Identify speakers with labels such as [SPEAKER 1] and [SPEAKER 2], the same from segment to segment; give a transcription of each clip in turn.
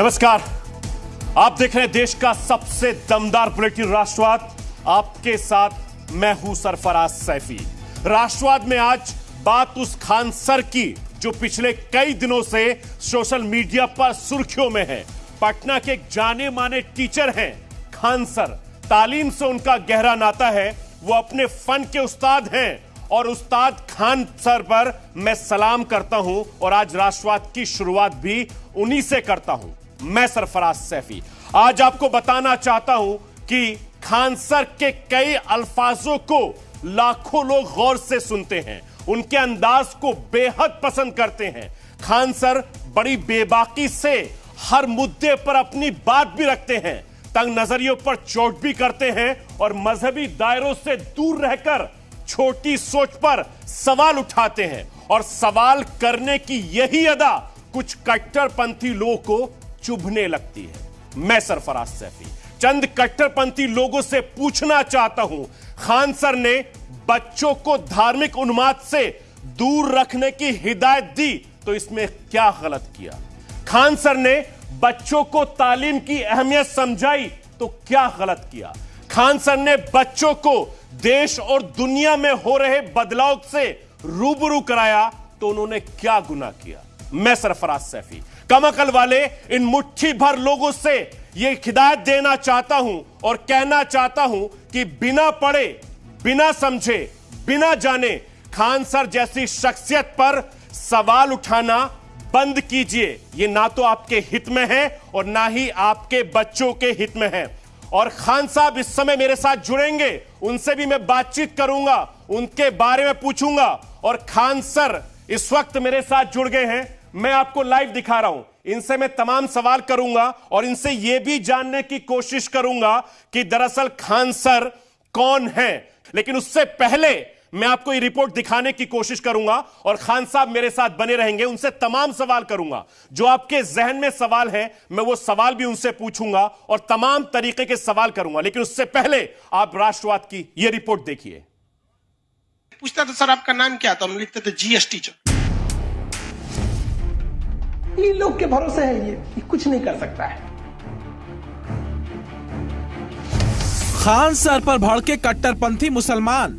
[SPEAKER 1] नमस्कार। आप देख रहे हैं देश का सबसे दमदार बुलेटिन राष्ट्रवाद। आपके साथ मैं हूँ सरफराज सैफी। राष्ट्रवाद में आज बात उस खान सर की, जो पिछले कई दिनों से सोशल मीडिया पर सुर्खियों में है। पटना के एक जाने माने टीचर हैं खान सर। तालीम से उनका गहरा नाता है, वो अपने फन के उस्ताद हैं। और उस्ताद खान सर पर मैं सलाम करता हूँ और आज राष्ट्रवाद की शुरुआत भी उन्हीं से करता हूँ। मैं सरफराज सैफी। आज आपको बताना चाहता हूँ कि खान सर के कई अल्फाजों को लाखों लोग गौर से सुनते हैं। उनके अंदाज को बेहद पसंद करते हैं। खान सर बड़ी बेबाकी से हर मुद्दे पर अपनी बात भी रखते हैं। तंग नजरियों पर चोट भी करते हैं और मजहबी दायरों से दूर रहकर छोटी सोच पर सवाल उठाते हैं। और सवाल करने की यही अदा कुछ कट्टरपंथी लोगों को चुभने लगती है। मैं सरफराज सैफी, चंद कट्टरपंथी लोगों से पूछना चाहता हूँ, खान सर ने बच्चों को धार्मिक उन्माद से दूर रखने की हिदायत दी तो इसमें क्या गलत किया? खान सर ने बच्चों को तालीम की अहमियत समझाई तो क्या गलत किया? खान सर ने बच्चों को देश और दुनिया में हो रहे बदलाव से रूबरू कराया तो उन्होंने क्या गुना किया? मैं सरफराज सैफी कमकल वाले, इन मुट्ठी भर लोगों से यह हिदायत देना चाहता हूँ और कहना चाहता हूँ कि बिना पढ़े, बिना समझे, बिना जाने खान सर जैसी शख्सियत पर सवाल उठाना बंद कीजिए। ये ना तो आपके हित में है और ना ही आपके बच्चों के हित में है। और खान साहब इस समय मेरे साथ जुड़ेंगे, उनसे भी मैं बातचीत करूँगा, उनके बारे में पूछूँगा और खान सर इस वक्त मेरे साथ जुड़ गए हैं। मैं आपको लाइव दिखा रहा हूँ। इनसे मैं तमाम सवाल करूँगा और इनसे यह भी जानने की कोशिश करूँगा कि दरअसल खान सर कौन है। लेकिन उससे पहले मैं आपको ये रिपोर्ट दिखाने की कोशिश करूँगा और खान साहब मेरे साथ बने रहेंगे, उनसे तमाम सवाल करूँगा। जो आपके जहन में सवाल है, मैं वो सवाल भी उनसे पूछूँगा और तमाम तरीके के सवाल करूँगा। लेकिन उससे पहले आप राष्ट्रवाद की ये रिपोर्ट देखिए।
[SPEAKER 2] पूछता था, सर, आपका नाम क्या? था उन्होंने लिखते थे जीएस टीचर
[SPEAKER 3] इन लोग के भरोसे है ये कुछ नहीं कर सकता है।
[SPEAKER 4] खान सर पर भड़के कट्टरपंथी मुसलमान।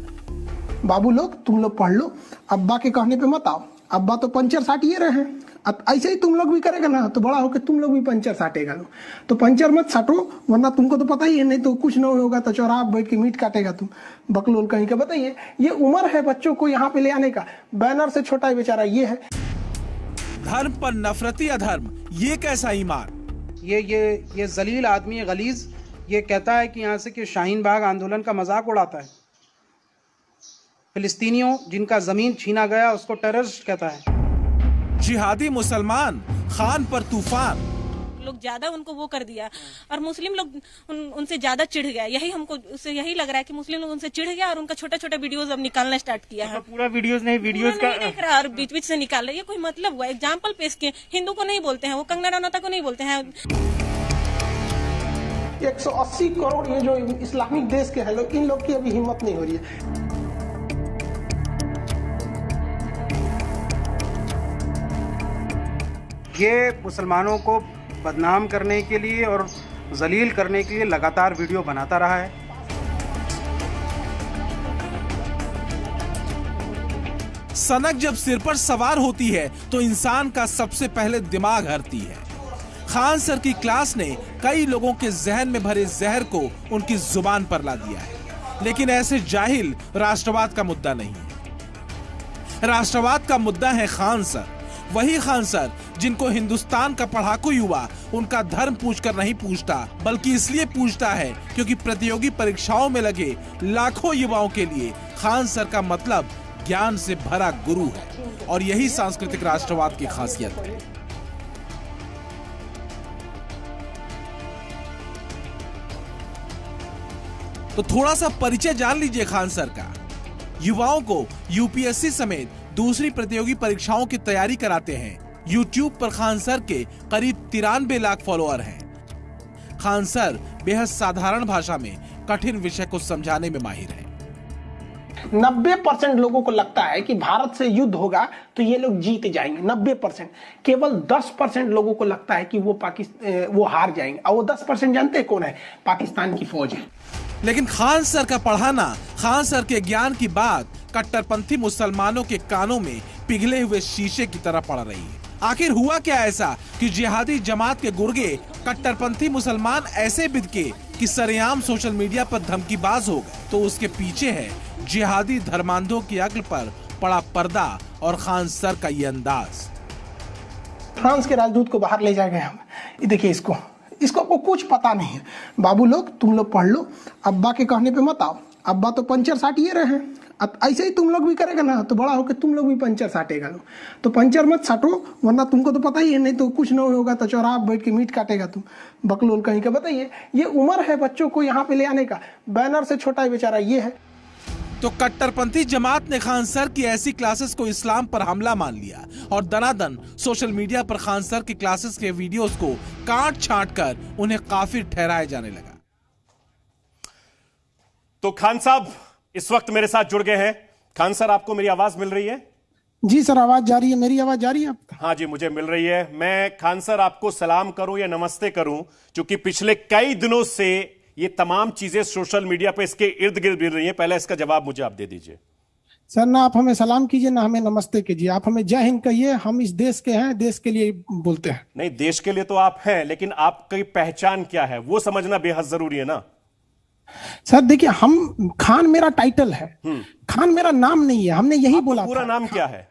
[SPEAKER 3] बाबू लोग तुम लोग पढ़ लो। अब्बा के कहने पे मत आओ। अब्बा तो पंचर साटिए रहे हैं। अब ऐसे ही तुम लोग भी करेगा ना तो बड़ा होकर तुम लोग भी पंचर साटेगा लो। तो पंचर मत साटो वरना तुमको तो पता ही है नहीं तो कुछ न होगा तो चौराहा बैठ के मीट काटेगा तुम। बकलोल कहीं का बताइए। ये उम्र है बच्चों को यहाँ पे ले आने का। बैनर से छोटा ही बेचारा ये है।
[SPEAKER 4] धर्म पर नफरती अधर्म ये कैसा ईमान?
[SPEAKER 5] ये ये ये जलील आदमी है गलीज ये कहता है कि यहाँ से कि शाहीन बाग आंदोलन का मज़ाक उड़ाता है। फिलिस्तीनियों जिनका ज़मीन छीना गया उसको टेररिस्ट कहता है।
[SPEAKER 4] जिहादी मुसलमान खान पर तूफ़ान।
[SPEAKER 6] लोग ज़्यादा उनको वो कर दिया और मुस्लिम लोग उन, उनसे ज़्यादा चिढ़ गया। यही हमको उससे यही लग रहा है कि मुस्लिम लोग उनसे चिढ़ गया और उनका छोटा छोटा वीडियोस अब निकालना स्टार्ट किया है।
[SPEAKER 7] पूरा वीडियोस नहीं का
[SPEAKER 6] नहीं देख रहा और बीच बीच से निकाल रहा है। ये कोई मतलब हुआ? एग्ज़ाम्पल पेश किए। हिंदू को नहीं बोलते हैं वो कंगना रनौता को नहीं बोलते हैं।
[SPEAKER 3] 180 करोड़ ये जो इस्लामिक देश के हैं लोग इन लोग की अभी हिम्मत नहीं हो रही है।
[SPEAKER 5] ये मुसलमानों को बदनाम करने के लिए और जलील करने के लिए लगातार वीडियो बनाता रहा है।
[SPEAKER 4] सनक जब सिर पर सवार होती है तो इंसान का सबसे पहले दिमाग हरती है। खान सर की क्लास ने कई लोगों के जहन में भरे जहर को उनकी ज़ुबान पर ला दिया है। लेकिन ऐसे जाहिल राष्ट्रवाद का मुद्दा नहीं राष्ट्रवाद का मुद्दा है खान सर। वही खान सर, जिनको हिंदुस्तान का पढ़ाकू युवा उनका धर्म पूछकर नहीं पूछता, बल्कि इसलिए पूछता है क्योंकि प्रतियोगी परीक्षाओं में लगे लाखों युवाओं के लिए खान सर का मतलब ज्ञान से भरा गुरु है और यही सांस्कृतिक राष्ट्रवाद की खासियत है। तो थोड़ा सा परिचय जान लीजिए खान सर का। युवाओं को यूपीएससी समेत दूसरी प्रतियोगी परीक्षाओं की तैयारी कराते हैं। यूट्यूब पर खान सर के करीब तिरानबे लाख फॉलोअर हैं। खान सर बेहद साधारण भाषा में कठिन विषय को समझाने में माहिर हैं।
[SPEAKER 3] नब्बे परसेंट लोगों को लगता है कि भारत से युद्ध होगा तो ये लोग जीत जाएँगे। नब्बे परसेंट। केवल दस परसेंट लोगों को लगता है कि वो पाकिस्तान, वो हार जाएँगे। और वो दस परसेंट जानते कौन है? पाकिस्तान की फौज है।
[SPEAKER 4] लेकिन खान सर का पढ़ाना, खान सर के ज्ञान की बात कट्टरपंथी मुसलमानों के कानों में पिघले हुए शीशे की तरह पड़ रही। है आखिर हुआ क्या ऐसा कि जिहादी जमात के गुर्गे कट्टरपंथी मुसलमान ऐसे बिदके कि सरेआम सोशल मीडिया पर धमकीबाज हो गए? तो उसके पीछे है जिहादी धर्मांधों की अक्ल पर पड़ा पर्दा और खान सर का ये अंदाज।
[SPEAKER 3] फ्रांस के राजदूत को बाहर ले गए हम। देखिए इसको। इसको को कुछ पता नहीं। है बाबू लोग, तुम लोग पढ़ लो। अब्बा के कहने पे मत आओ। अब्बा तो पंचर साटिए रहे हैं। अब ऐसे ही तुम लोग भी करेगा ना तो बड़ा होकर तुम लोग भी पंचर साटेगा तो पंचर मत साटो, वरना तुमको तो पता ही है, नहीं तो कुछ नहीं होगा तो चौराहा बैठ के मीट काटेगा तुम। बकलोल कहीं का बताइए, ये उम्र है बच्चों को यहाँ पे ले आने का। बैनर से छोटा बेचारा ये है।
[SPEAKER 4] तो कट्टरपंथी जमात ने खान सर की ऐसी क्लासेस को इस्लाम पर हमला मान लिया और दनादन सोशल मीडिया पर खान सर की क्लासेस के वीडियोस को काट छांट कर उन्हें काफिर ठहराया जाने लगा।
[SPEAKER 1] तो खान साहब इस वक्त मेरे साथ जुड़ गए हैं। खान सर आपको मेरी आवाज़ मिल रही है?
[SPEAKER 3] जी सर आवाज़ जा रही है। मेरी आवाज़ जा रही है
[SPEAKER 1] हाँ जी मुझे मिल रही है। मैं खान सर आपको सलाम करूँ या नमस्ते करूँ? क्योंकि पिछले कई दिनों से ये तमाम चीज़ें सोशल मीडिया पे इसके इर्द गिर्द मिल रही है। पहले इसका जवाब मुझे आप दे दीजिए।
[SPEAKER 3] सर ना आप हमें सलाम कीजिए ना हमें नमस्ते कीजिए। आप हमें जय हिंद कहिए हम इस देश के हैं देश के लिए बोलते हैं।
[SPEAKER 1] नहीं देश के लिए तो आप हैं लेकिन आपकी पहचान क्या है? वो समझना बेहद ज़रूरी है ना?
[SPEAKER 3] सर देखिए हम खान मेरा टाइटल है। खान मेरा नाम नहीं है हमने यही बोला
[SPEAKER 1] पूरा नाम क्या है?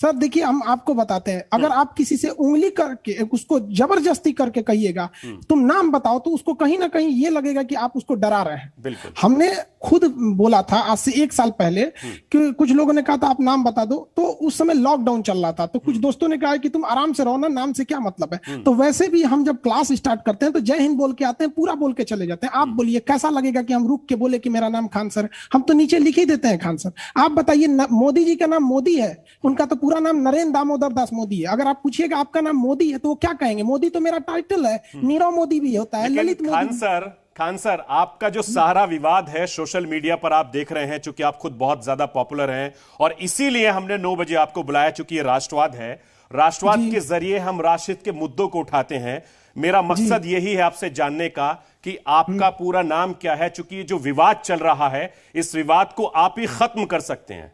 [SPEAKER 3] सर देखिए हम आपको बताते हैं। अगर आप किसी से उंगली करके उसको ज़बरदस्ती करके कहिएगा तुम नाम बताओ तो उसको कहीं ना कहीं ये लगेगा कि आप उसको डरा रहे हैं। हमने खुद बोला था आज से एक साल पहले कि कुछ लोगों ने कहा था आप नाम बता दो। तो उस समय लॉकडाउन चल रहा था तो कुछ दोस्तों ने कहा कि तुम आराम से रहो ना नाम से क्या मतलब है? तो वैसे भी हम जब क्लास स्टार्ट करते हैं तो जय हिंद बोल के आते हैं पूरा बोल के चले जाते हैं। आप बोलिए कैसा लगेगा कि हम रुक के बोले कि मेरा नाम खान सर? हम तो नीचे लिख ही देते हैं खान सर। आप बताइए मोदी जी का नाम मोदी है? उनका तो पूरा नाम नरेंद्र दामोदर दास मोदी है। अगर आप पूछिएगा आपका नाम मोदी है तो वो क्या कहेंगे? मोदी तो मेरा टाइटल है। नीरव मोदी भी होता है ललित मोदी
[SPEAKER 1] खान सर खान सर आपका जो सारा विवाद है सोशल मीडिया पर आप देख रहे हैं चूँकि आप खुद बहुत ज़्यादा पॉपुलर हैं और इसीलिए हमने नौ बजे आपको बुलाया चूँकि ये राष्ट्रवाद है। राष्ट्रवाद के ज़रिए हम राष्ट्रहित के मुद्दों को उठाते हैं। मेरा मकसद यही है आपसे जानने का कि आपका पूरा नाम क्या है चूँकि ये जो विवाद चल रहा है इस विवाद को आप ही खत्म कर सकते हैं।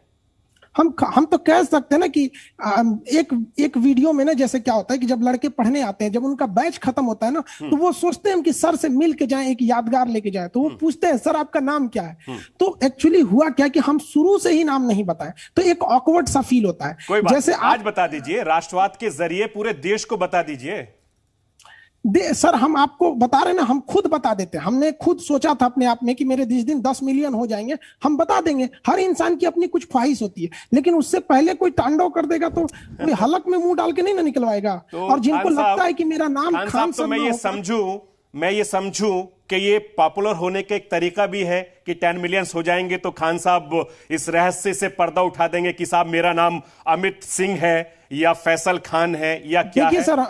[SPEAKER 3] हम हम तो कह सकते हैं ना कि एक एक वीडियो में ना जैसे क्या होता है कि जब लड़के पढ़ने आते हैं जब उनका बैच खत्म होता है ना तो वो सोचते हैं कि सर से मिल के जाए एक यादगार लेके जाए तो वो पूछते हैं सर आपका नाम क्या है? तो एक्चुअली हुआ क्या कि हम शुरू से ही नाम नहीं बताए तो एक ऑकवर्ड सा फील होता है। जैसे
[SPEAKER 1] आज बता दीजिए राष्ट्रवाद के ज़रिए पूरे देश को बता दीजिए।
[SPEAKER 3] दे, सर हम आपको बता रहे ना हम खुद बता देते हैं। हमने खुद सोचा था अपने आप में कि मेरे जिस दिन दस मिलियन हो जाएँगे हम बता देंगे। हर इंसान की अपनी कुछ ख्वाहिश होती है लेकिन उससे पहले कोई तांडव कर देगा तो कोई हलक में मुँह डाल के नहीं ना निकलवाएगा।
[SPEAKER 1] तो
[SPEAKER 3] और जिनको लगता है कि मेरा नाम
[SPEAKER 1] खान तो मैं ये समझू मैं ये समझू कि ये पॉपुलर होने का एक तरीका भी है कि टेन मिलियंस हो जाएँगे तो खान साहब इस रहस्य से पर्दा उठा देंगे कि साहब मेरा नाम अमित सिंह है या फैसल खान है या क्या है?
[SPEAKER 3] सर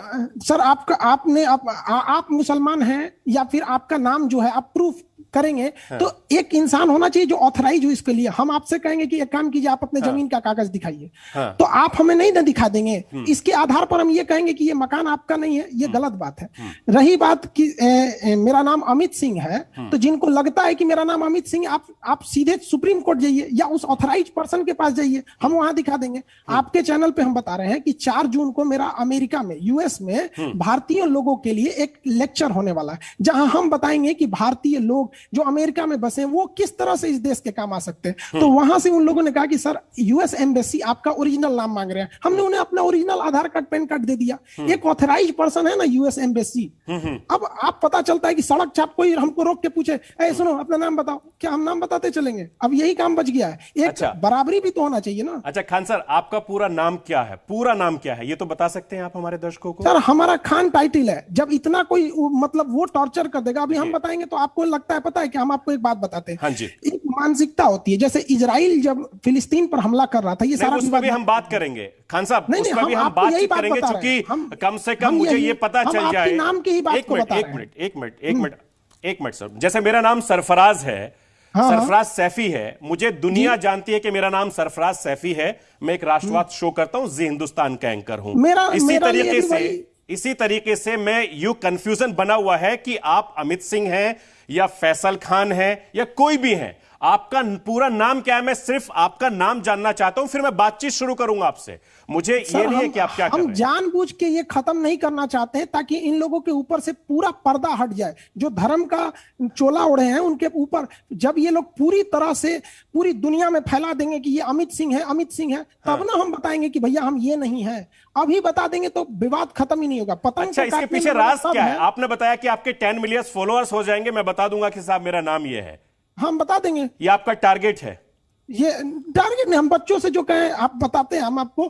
[SPEAKER 3] सर आपका आपने आप, आ, आप मुसलमान हैं या फिर आपका नाम जो है आप प्रूफ करेंगे हाँ। तो एक इंसान होना चाहिए जो ऑथराइज हो इसके लिए। हम आपसे कहेंगे कि एक काम कीजिए आप अपने ज़मीन का कागज़ दिखाइए।
[SPEAKER 1] हाँ।
[SPEAKER 3] तो आप हमें नहीं ना दिखा देंगे। इसके आधार पर हम ये कहेंगे कि ये मकान आपका नहीं है ये गलत बात है। रही बात कि ए, ए, मेरा नाम अमित सिंह है तो जिनको लगता है कि मेरा नाम अमित सिंह आप आप सीधे सुप्रीम कोर्ट जाइए या उस ऑथराइज पर्सन के पास जाइए हम वहाँ दिखा देंगे। आपके चैनल पे हम बता रहे हैं कि चार जून को मेरा अमेरिका में यूएस में भारतीय लोगों के लिए एक लेक्चर होने वाला है जहाँ हम बताएँगे कि भारतीय लोग जो अमेरिका में बसे हैं वो किस तरह से इस देश के काम आ सकते हैं? तो वहाँ से उन लोगों ने कहा कि सर यूएस एम्बेसी आपका ओरिजिनल नाम मांग रहे हैं। हमने उन्हें अपना original Aadhaar card PAN card दे दिया। एक ऑथराइज पर्सन है ना यूएस एम्बेसी अब आप पता चलता है कि सड़क छाप कोई हमको रोक के पूछे ए सुनो अपना नाम बताओ। क्या हम नाम बताते चलेंगे? अब यही काम बच गया है। एक
[SPEAKER 1] अच्छा।
[SPEAKER 3] बराबरी भी तो होना चाहिए ना।
[SPEAKER 1] अच्छा खान सर आपका पूरा नाम क्या है? पूरा नाम क्या है? ये तो बता सकते हैं आप हमारे दर्शकों को।
[SPEAKER 3] सर हमारा खान टाइटल है। जब इतना कोई मतलब वो टॉर्चर कर देगा अभी हम बताएँगे तो आपको लगता है पता है कि हम आपको एक बात बताते हैं।
[SPEAKER 1] हाँ जी।
[SPEAKER 3] एक मानसिकता होती है जैसे इसराइल जब फिलिस्तीन पर हमला कर रहा था ये सारा
[SPEAKER 1] उस पर भी हम बात करेंगे। खान साहब
[SPEAKER 3] नहीं, नहीं,
[SPEAKER 1] भी
[SPEAKER 3] हम आपको यही बात
[SPEAKER 1] करेंगे
[SPEAKER 3] बता हैं।
[SPEAKER 1] क्योंकि कम से कम मुझे ये पता चल जाए।
[SPEAKER 3] नाम की ही बात
[SPEAKER 1] एक मिनट एक मिनट एक मिनट एक मिनट एक मिनट सर। जैसे मेरा नाम सरफराज है
[SPEAKER 3] हाँ।
[SPEAKER 1] सरफराज सैफी है। मुझे दुनिया जानती है कि मेरा नाम सरफराज सैफी है। मैं एक राष्ट्रवाद शो करता हूँ जी हिंदुस्तान का एंकर हूँ।
[SPEAKER 3] मेरा-
[SPEAKER 1] इसी
[SPEAKER 3] मेरा
[SPEAKER 1] तरीके से इसी तरीके से मैं यू कंफ्यूजन बना हुआ है कि आप अमित सिंह हैं या फैसल खान है या कोई भी हैं आपका पूरा नाम क्या है? मैं सिर्फ़ आपका नाम जानना चाहता हूँ फिर मैं बातचीत शुरू करूँगा आपसे। मुझे
[SPEAKER 3] सर,
[SPEAKER 1] ये नहीं है कि आप क्या
[SPEAKER 3] हम
[SPEAKER 1] हैं।
[SPEAKER 3] जानबूझ के ये खत्म नहीं करना चाहते हैं ताकि इन लोगों के ऊपर से पूरा पर्दा हट जाए। जो धर्म का चोला ओढ़े हैं उनके ऊपर जब ये लोग पूरी तरह से पूरी दुनिया में फैला देंगे कि ये अमित सिंह है अमित सिंह है तब
[SPEAKER 1] हाँ।
[SPEAKER 3] ना हम बताएँगे कि भैया हम ये नहीं है। अभी बता देंगे तो विवाद खत्म ही नहीं होगा। पतंग
[SPEAKER 1] अच्छा इसके पीछे राज क्या है? आपने बताया कि आपके टेन मिलियन फॉलोअर्स हो जाएँगे मैं बता दूँगा कि साहब मेरा नाम ये है।
[SPEAKER 3] हम बता देंगे।
[SPEAKER 1] ये आपका टारगेट है।
[SPEAKER 3] ये टारगेट नहीं हम बच्चों से जो कहें आप बताते हैं हम आपको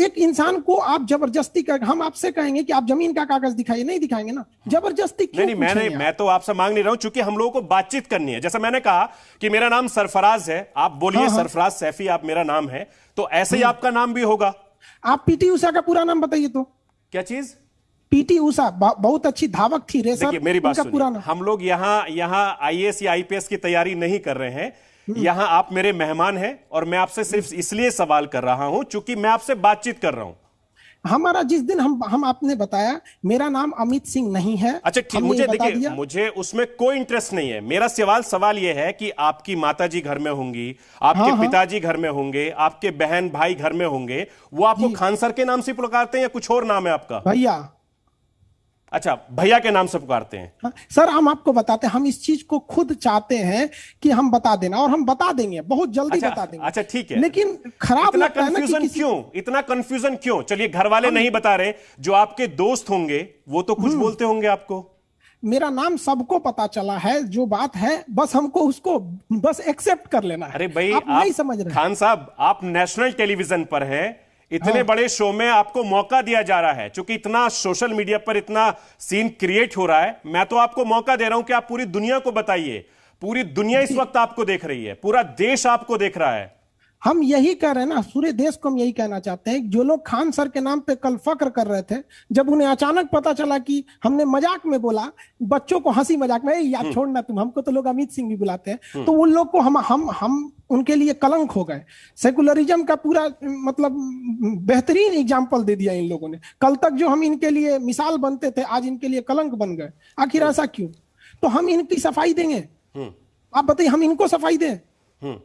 [SPEAKER 3] एक इंसान को आप ज़बरदस्ती कर हम आपसे कहेंगे कि आप ज़मीन का कागज़ दिखाइए नहीं दिखाएँगे ना। ज़बरदस्ती क्यों
[SPEAKER 1] नहीं नहीं मैंने मैं तो आपसे मांग नहीं रहा हूँ चूँकि हम लोगों को बातचीत करनी है। जैसा मैंने कहा कि मेरा नाम सरफराज है आप बोलिए
[SPEAKER 3] हाँ, हाँ।
[SPEAKER 1] सरफराज सैफी आप मेरा नाम है तो ऐसे ही आपका नाम भी होगा।
[SPEAKER 3] आप पीटी उषा का पूरा नाम बताइए तो।
[SPEAKER 1] क्या चीज़?
[SPEAKER 3] पीटी उषा बहुत अच्छी धावक थी रेसर
[SPEAKER 1] मेरी बात
[SPEAKER 3] उनका पूरा
[SPEAKER 1] सुनिए।
[SPEAKER 3] नाम
[SPEAKER 1] हम लोग यहाँ यहाँ आईएएस या आईपीएस की तैयारी नहीं कर रहे हैं। यहाँ आप मेरे मेहमान हैं और मैं आपसे सिर्फ़ इसलिए सवाल कर रहा हूँ चूँकि मैं आपसे बातचीत कर रहा हूँ।
[SPEAKER 3] हमारा जिस दिन हम हम आपने बताया मेरा नाम अमित सिंह नहीं है।
[SPEAKER 1] अच्छा ठीक मुझे देखिए मुझे उसमें कोई इंटरेस्ट नहीं है। मेरा सवाल सवाल यह है कि आपकी माताजी घर में होंगी आपके
[SPEAKER 3] हाँ, हाँ।
[SPEAKER 1] पिताजी घर में होंगे आपके बहन भाई घर में होंगे वो आपको खान सर के नाम से पुकारते हैं या कुछ और नाम है आपका?
[SPEAKER 3] भैया
[SPEAKER 1] अच्छा भैया के नाम से पुकारते हैं।
[SPEAKER 3] हाँ, सर हम आपको बताते हैं हम इस चीज़ को खुद चाहते हैं कि हम बता देना और हम बता देंगे बहुत जल्दी
[SPEAKER 1] अच्छा,
[SPEAKER 3] बता देंगे।
[SPEAKER 1] अच्छा, ठीक है।
[SPEAKER 3] लेकिन खराब
[SPEAKER 1] इतना
[SPEAKER 3] लगता है ना कि
[SPEAKER 1] क्यों? इतना कंफ्यूजन क्यों? चलिए घर वाले नहीं बता रहे जो आपके दोस्त होंगे वो तो
[SPEAKER 3] हम्म।
[SPEAKER 1] कुछ बोलते होंगे आपको।
[SPEAKER 3] मेरा नाम सबको पता चला है जो बात है बस हमको उसको बस एक्सेप्ट कर लेना है।
[SPEAKER 1] अरे भाई
[SPEAKER 3] आप, नहीं समझ रहे।
[SPEAKER 1] खान साहब आप नेशनल टेलीविज़न पर हैं इतने
[SPEAKER 3] हाँ।
[SPEAKER 1] बड़े शो में आपको मौका दिया जा रहा है क्योंकि इतना सोशल मीडिया पर इतना सीन क्रिएट हो रहा है मैं तो आपको मौका दे रहा हूँ कि आप पूरी दुनिया को बताइए। पूरी दुनिया इस वक्त आपको देख रही है पूरा देश आपको देख रहा है।
[SPEAKER 3] हम यही कह रहे हैं ना पूरे देश को हम यही कहना चाहते हैं जो लोग खान सर के नाम पे कल फक्र कर रहे थे जब उन्हें अचानक पता चला कि हमने मज़ाक में बोला बच्चों को हँसी मज़ाक में "ए, यार
[SPEAKER 1] हम्म।
[SPEAKER 3] छोड़ना तुम हमको तो लोग अमित सिंह भी बुलाते हैं। तो उन लोग को हम हम हम उनके लिए कलंक हो गए। सेकुलरिज्म का पूरा मतलब बेहतरीन एग्ज़ाम्पल दे दिया इन लोगों ने। कल तक जो हम इनके लिए मिसाल बनते थे आज इनके लिए कलंक बन गए। आखिर
[SPEAKER 1] हम्म।
[SPEAKER 3] ऐसा क्यों? तो हम इनकी सफ़ाई देंगे। आप बताइए हम इनको सफ़ाई दें?
[SPEAKER 1] हम्म।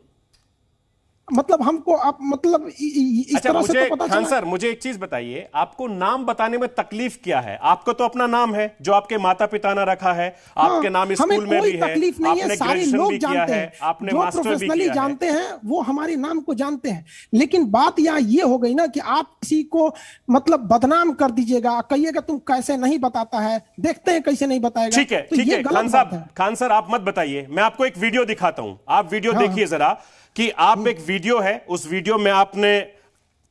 [SPEAKER 3] मतलब हमको आप मतलब इस
[SPEAKER 1] अच्छा
[SPEAKER 3] तरह
[SPEAKER 1] मुझे, से
[SPEAKER 3] तो पता
[SPEAKER 1] खान सर मुझे एक चीज़ बताइए आपको नाम बताने में तकलीफ़ क्या है? आपको तो अपना नाम है जो आपके माता पिता ने रखा है आपके नाम स्कूल में भी है
[SPEAKER 3] तकलीफ़ नहीं है
[SPEAKER 1] आपने
[SPEAKER 3] सारे लोग जानते
[SPEAKER 1] है
[SPEAKER 3] हैं
[SPEAKER 1] आपने
[SPEAKER 3] जो प्रोफेशनली जानते हैं वो हमारे नाम को जानते हैं। लेकिन बात यहाँ ये हो गई ना कि आप किसी को मतलब बदनाम कर दीजिएगा कहिएगा तुम कैसे नहीं बताता है देखते हैं कैसे नहीं बताएगा
[SPEAKER 1] ठीक है
[SPEAKER 3] तो
[SPEAKER 1] ठीक है खान साहब खान सर आप मत बताइए मैं आपको एक वीडियो दिखाता हूँ। आप वीडियो
[SPEAKER 3] हाँ,
[SPEAKER 1] देखिए जरा कि आप एक वीडियो है उस वीडियो में आपने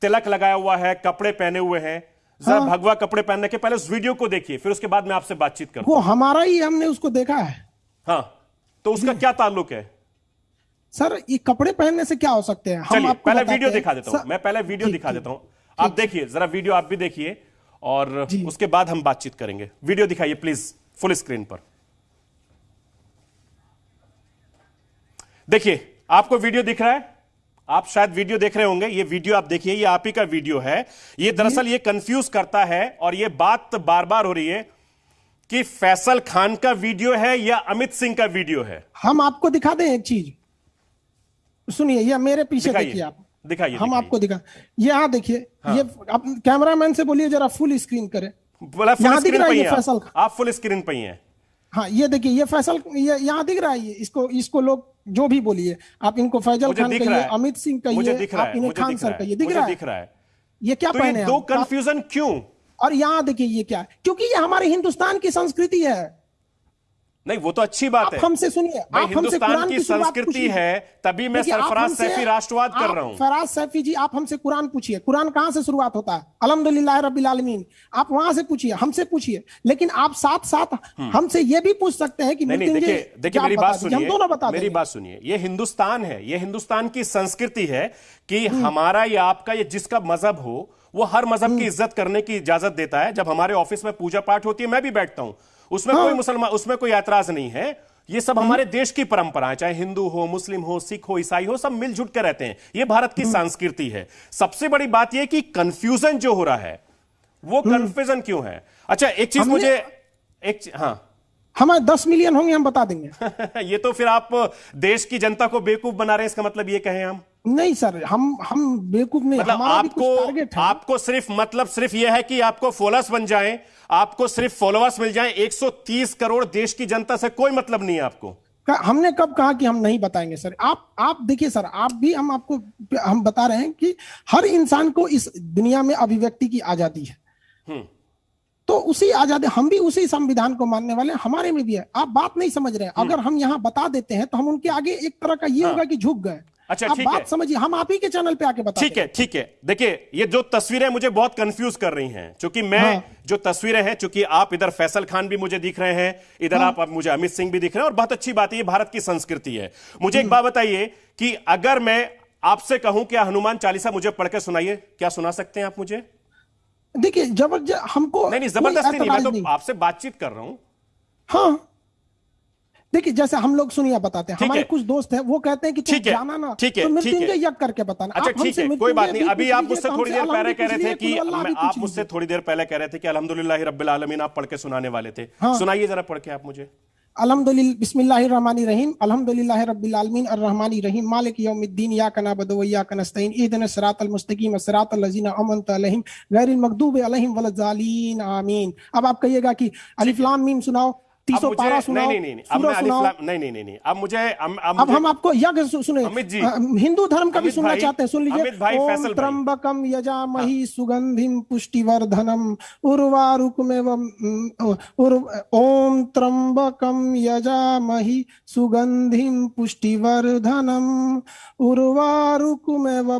[SPEAKER 1] तिलक लगाया हुआ है कपड़े पहने हुए हैं। जरा
[SPEAKER 3] हाँ।
[SPEAKER 1] भगवा कपड़े पहनने के पहले उस वीडियो को देखिए फिर उसके बाद मैं आपसे बातचीत करूँ
[SPEAKER 3] वो हमारा ही हमने उसको देखा है।
[SPEAKER 1] हाँ तो उसका क्या ताल्लुक है?
[SPEAKER 3] सर ये कपड़े पहनने से क्या हो सकते हैं?
[SPEAKER 1] चलिए पहले वीडियो दिखा देता हूँ। मैं पहले वीडियो दिखा देता हूँ। आप देखिए जरा वीडियो आप भी देखिए और उसके बाद हम बातचीत करेंगे। वीडियो दिखाइए प्लीज़ फुल स्क्रीन पर। देखिए आपको वीडियो दिख रहा है? आप शायद वीडियो देख रहे होंगे। ये वीडियो आप देखिए ये आप ही का वीडियो है। ये दरअसल ये कंफ्यूज करता है और ये बात बार बार हो रही है कि फैसल खान का वीडियो है या अमित सिंह का वीडियो है।
[SPEAKER 3] हम आपको दिखा दें एक चीज़। सुनिए ये मेरे पीछे देखिए आप।
[SPEAKER 1] दिखाइए,
[SPEAKER 3] हम। आपको दिखा ये यहाँ देखिए हाँ। ये आप कैमरामैन से बोलिए जरा फुल स्क्रीन करें।
[SPEAKER 1] बोला फुल स्क्रीन पर आप। फुल स्क्रीन पर ही हैं।
[SPEAKER 3] हाँ ये देखिए ये फैसल ये यहाँ दिख रहा है ये इसको इसको लोग जो भी बोलिए आप इनको फैजल खान कहिए अमित सिंह कहिए आप इन्हें खान सर कहिए दिख रहा है?
[SPEAKER 1] दिख रहा है।
[SPEAKER 3] ये क्या
[SPEAKER 1] तो
[SPEAKER 3] पहने
[SPEAKER 1] दो कंफ्यूजन क्यों?
[SPEAKER 3] और यहाँ देखिए ये क्या? क्योंकि ये हमारे हिंदुस्तान की संस्कृति है।
[SPEAKER 1] नहीं वो तो अच्छी बात
[SPEAKER 3] आप
[SPEAKER 1] है।
[SPEAKER 3] हमसे सुनिए आप हमसे
[SPEAKER 1] हिंदुस्तान
[SPEAKER 3] कुरान
[SPEAKER 1] की संस्कृति। है तभी मैं सरफराज सैफी राष्ट्रवाद कर रहा हूँ।
[SPEAKER 3] फराज सैफी जी आप हमसे कुरान पूछिए। कुरान कहाँ से शुरुआत होता है? अलहमदुल्लाह रब्बिल आलमीन। आप वहाँ से पूछिए हमसे पूछिए। लेकिन आप साथ साथ हमसे ये भी पूछ सकते हैं कि
[SPEAKER 1] हम्म। देखिए देखिए मेरी
[SPEAKER 3] बात
[SPEAKER 1] सुनिए
[SPEAKER 3] दोनों बता
[SPEAKER 1] मेरी बात सुनिए। ये हिंदुस्तान है ये हिंदुस्तान की संस्कृति है कि
[SPEAKER 3] हम्म।
[SPEAKER 1] हमारा या आपका ये जिसका मज़हब हो वो हर मज़हब
[SPEAKER 3] हम्म।
[SPEAKER 1] की इज़्ज़त करने की इजाज़त देता है। जब हमारे ऑफ़िस में पूजा पाठ होती है मैं भी बैठता हूँ। उसमें
[SPEAKER 3] हाँ।
[SPEAKER 1] कोई मुसलमान उसमें कोई ऐतराज नहीं है। ये सब हमारे देश की परंपरा है चाहे हिंदू हो मुस्लिम हो सिख हो ईसाई हो सब मिलजुल के रहते हैं। ये भारत की संस्कृति है। सबसे बड़ी बात यह कि कंफ्यूजन जो हो रहा है वो कंफ्यूजन क्यों है? अच्छा एक चीज़ मुझे एक चीज- हाँ।
[SPEAKER 3] हमारे दस मिलियन होंगे हम बता देंगे।
[SPEAKER 1] ये तो फिर आप देश की जनता को बेवकूफ़ बना रहे हैं इसका मतलब ये कहें हम।
[SPEAKER 3] नहीं सर हम हम बेवकूफ़ नहीं
[SPEAKER 1] मतलब आपको आपको सिर्फ़ मतलब सिर्फ़ यह है कि आपको फोलस बन जाएँ आपको सिर्फ़ फॉलोअर्स मिल जाएँ 130 करोड़ देश की जनता से कोई मतलब नहीं है आपको
[SPEAKER 3] हमने कब कहा कि हम नहीं बताएँगे सर आप आप देखिए सर आप भी हम आपको हम बता रहे हैं कि हर इंसान को इस दुनिया में अभिव्यक्ति की आज़ादी है
[SPEAKER 1] हम्म।
[SPEAKER 3] तो उसी आज़ादी हम भी उसी संविधान को मानने वाले हैं हमारे में भी है आप बात नहीं समझ रहे
[SPEAKER 1] हम्म।
[SPEAKER 3] अगर हम यहाँ बता देते हैं तो हम उनके आगे एक तरह का ये हाँ। होगा कि झुक गए।
[SPEAKER 1] अच्छा, ठीक है।
[SPEAKER 3] समझिए हम आप ही के चैनल पे आके बता
[SPEAKER 1] ठीक है ठीक है देखिए ये जो तस्वीरें मुझे बहुत कंफ्यूज कर रही हैं क्योंकि मैं
[SPEAKER 3] हाँ।
[SPEAKER 1] जो तस्वीरें हैं क्योंकि आप इधर फैसल खान भी मुझे दिख रहे हैं इधर
[SPEAKER 3] हाँ।
[SPEAKER 1] आप मुझे अमित सिंह भी दिख रहे हैं और बहुत अच्छी बात है ये भारत की संस्कृति है मुझे
[SPEAKER 3] हम्म।
[SPEAKER 1] एक बात बताइए कि अगर मैं आपसे कहूँ कि हनुमान चालीसा मुझे पढ़कर सुनाइए क्या सुना सकते हैं आप मुझे
[SPEAKER 3] देखिए ज़बरदस्त हमको
[SPEAKER 1] नहीं नहीं ज़बरदस्ती नहीं मैं तो आपसे बातचीत कर रहा हूँ
[SPEAKER 3] हाँ देखिए जैसे हम लोग सुनिए बताते हैं। हमारे। कुछ दोस्त हैं वो कहते हैं कि तुम
[SPEAKER 1] ठीक है,
[SPEAKER 3] जाना ना
[SPEAKER 1] ठीक है,
[SPEAKER 3] तो
[SPEAKER 1] ठीक है।
[SPEAKER 3] मृत्युंजय यज्ञ करके बताना।
[SPEAKER 1] अच्छा ठीक है कोई बात नहीं। अभी आप मुझसे थोड़ी देर पहले कह रहे थे कि आप मुझसे थोड़ी देर पहले कह रहे थे कि अल्हम्दुलिल्लाह रब्बिल आलमीन आप पढ़ के सुनाने वाले थे।
[SPEAKER 3] हाँ।
[SPEAKER 1] सुनाइए जरा पढ़ के आप मुझे।
[SPEAKER 3] अल्हम्दुलिल्लाह बिस्मिल्लाहिर रहमानिर रहीम अल्हम्दुलिल्लाहि रब्बिल आलमीन अर्रहमानिर रहीम मालिक यौमिद्दीन इय्याका नअबुदु व इय्याका नस्तईन इहदिनस सिरातल मुस्तकीम सिरातल लज़ीना अनअमता अलैहिम गैरिल मगदूबि अलैहिम वलज़ालीन आमीन। अब आप कहिएगा कि अलिफ लाम मीम सुनाओ। तीसो पारा सुनाओ
[SPEAKER 1] नहीं नहीं नहीं, अब मैं
[SPEAKER 3] सुनाओ
[SPEAKER 1] नहीं नहीं नहीं नहीं अब मुझे अब
[SPEAKER 3] हम आपको यज्ञ सुने
[SPEAKER 1] अमित जी।
[SPEAKER 3] हिंदू धर्म का भी सुनना चाहते हैं सुन लीजिए ओम
[SPEAKER 1] भाई।
[SPEAKER 3] त्र्यंबकम यजामहि सुगंधिम पुष्टिवर्धनम उर्वारुकमेव ओम त्र्यंबकम यजामहि सुगंधिम पुष्टिवर्धनम उर्वारुकमेव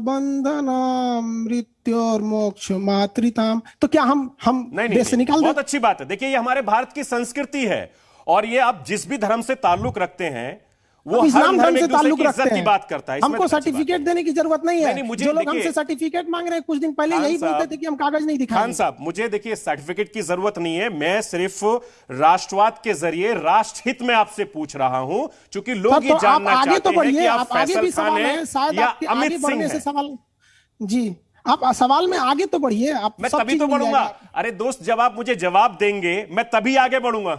[SPEAKER 3] बंधनाम मृत्योर्मोक्ष मातृताम। तो क्या हम हम
[SPEAKER 1] नहीं नहीं,
[SPEAKER 3] से
[SPEAKER 1] नहीं
[SPEAKER 3] निकाल
[SPEAKER 1] बहुत अच्छी बात है। देखिए ये हमारे भारत की संस्कृति है और ये आप जिस भी धर्म से ताल्लुक रखते हैं वो हर
[SPEAKER 3] इस्लाम
[SPEAKER 1] धर्म
[SPEAKER 3] धर्म से ताल्लुक रखते हैं।
[SPEAKER 1] बात करता है।
[SPEAKER 3] हमको सर्टिफिकेट देने की ज़रूरत नहीं है।
[SPEAKER 1] नहीं, मुझे
[SPEAKER 3] जो लोग हमसे सर्टिफिकेट मांग रहे हैं कुछ दिन पहले यही बोलते थे कि हम कागज़ नहीं
[SPEAKER 1] दिखा
[SPEAKER 3] खान
[SPEAKER 1] साहब मुझे देखिए सर्टिफिकेट की ज़रूरत नहीं है। मैं सिर्फ़ राष्ट्रवाद के ज़रिए राष्ट्रहित में आपसे पूछ रहा हूँ क्योंकि लोग ये
[SPEAKER 3] तो
[SPEAKER 1] जानना चाहते
[SPEAKER 3] तो
[SPEAKER 1] हैं कि आप फैसल खान
[SPEAKER 3] है
[SPEAKER 1] या अमित सिंह हैं।
[SPEAKER 3] जी। आप सवाल में आगे तो बढ़िए आप
[SPEAKER 1] मैं तभी तो बढ़ूँगा। अरे दोस्त जब आप मुझे जवाब देंगे मैं तभी आगे बढ़ूँगा।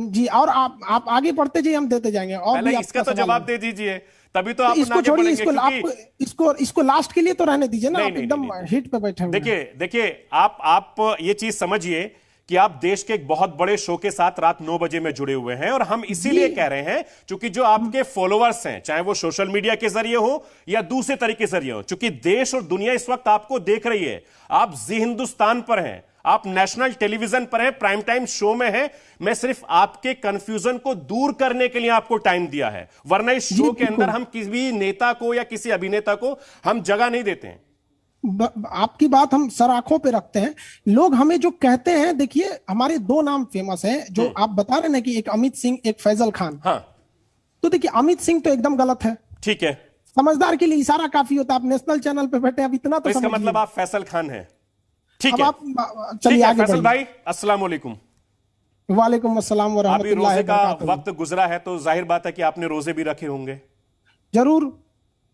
[SPEAKER 3] जी और आप आप आगे बढ़ते जाइए हम देते जाएँगे और भी
[SPEAKER 1] इसका तो जवाब दे दीजिए तभी तो आप
[SPEAKER 3] इसको
[SPEAKER 1] आगे
[SPEAKER 3] छोड़िए
[SPEAKER 1] बढ़ेंगे
[SPEAKER 3] इसको आप इसको इसको लास्ट के लिए तो रहने दीजिए ना आप एकदम। हिट पे बैठे
[SPEAKER 1] देखिए देखिए आप आप ये चीज़ समझिए कि आप देश के एक बहुत बड़े शो के साथ रात नौ बजे में जुड़े हुए हैं और हम इसीलिए कह रहे हैं क्योंकि जो आपके फॉलोअर्स हैं चाहे वो सोशल मीडिया के ज़रिए हो या दूसरे तरीके से ज़रिए हो चूँकि देश और दुनिया इस वक्त आपको देख रही है। आप जी हिंदुस्तान पर हैं आप नेशनल टेलीविज़न पर हैं प्राइम टाइम शो में हैं। मैं सिर्फ़ आपके कंफ्यूजन को दूर करने के लिए आपको टाइम दिया है। वरना इस शो के अंदर हम किसी नेता को या किसी अभिनेता को हम जगह नहीं देते हैं।
[SPEAKER 3] आपकी बात हम सर आँखों पे रखते हैं। लोग हमें जो कहते हैं देखिए हमारे दो नाम फ़ेमस हैं जो आप बता रहे हैं कि एक अमित सिंह एक फैजल खान।
[SPEAKER 1] हाँ।
[SPEAKER 3] तो देखिए अमित सिंह तो एकदम गलत है।
[SPEAKER 1] ठीक है।
[SPEAKER 3] समझदार के लिए इशारा काफ़ी होता है। आप नेशनल चैनल पे बैठे अब इतना
[SPEAKER 1] तो
[SPEAKER 3] तो
[SPEAKER 1] इसका मतलब आप फैसल खान हैं। ठीक है।
[SPEAKER 3] आप चलिए आगे
[SPEAKER 1] फैसल भाई अस्सलाम वालेकुम
[SPEAKER 3] वालेकुम अस्सलाम व
[SPEAKER 1] रोज़े का वक्त गुजरा है तो ज़ाहिर बात है कि आपने रोज़े भी रखे होंगे।
[SPEAKER 3] ज़रूर।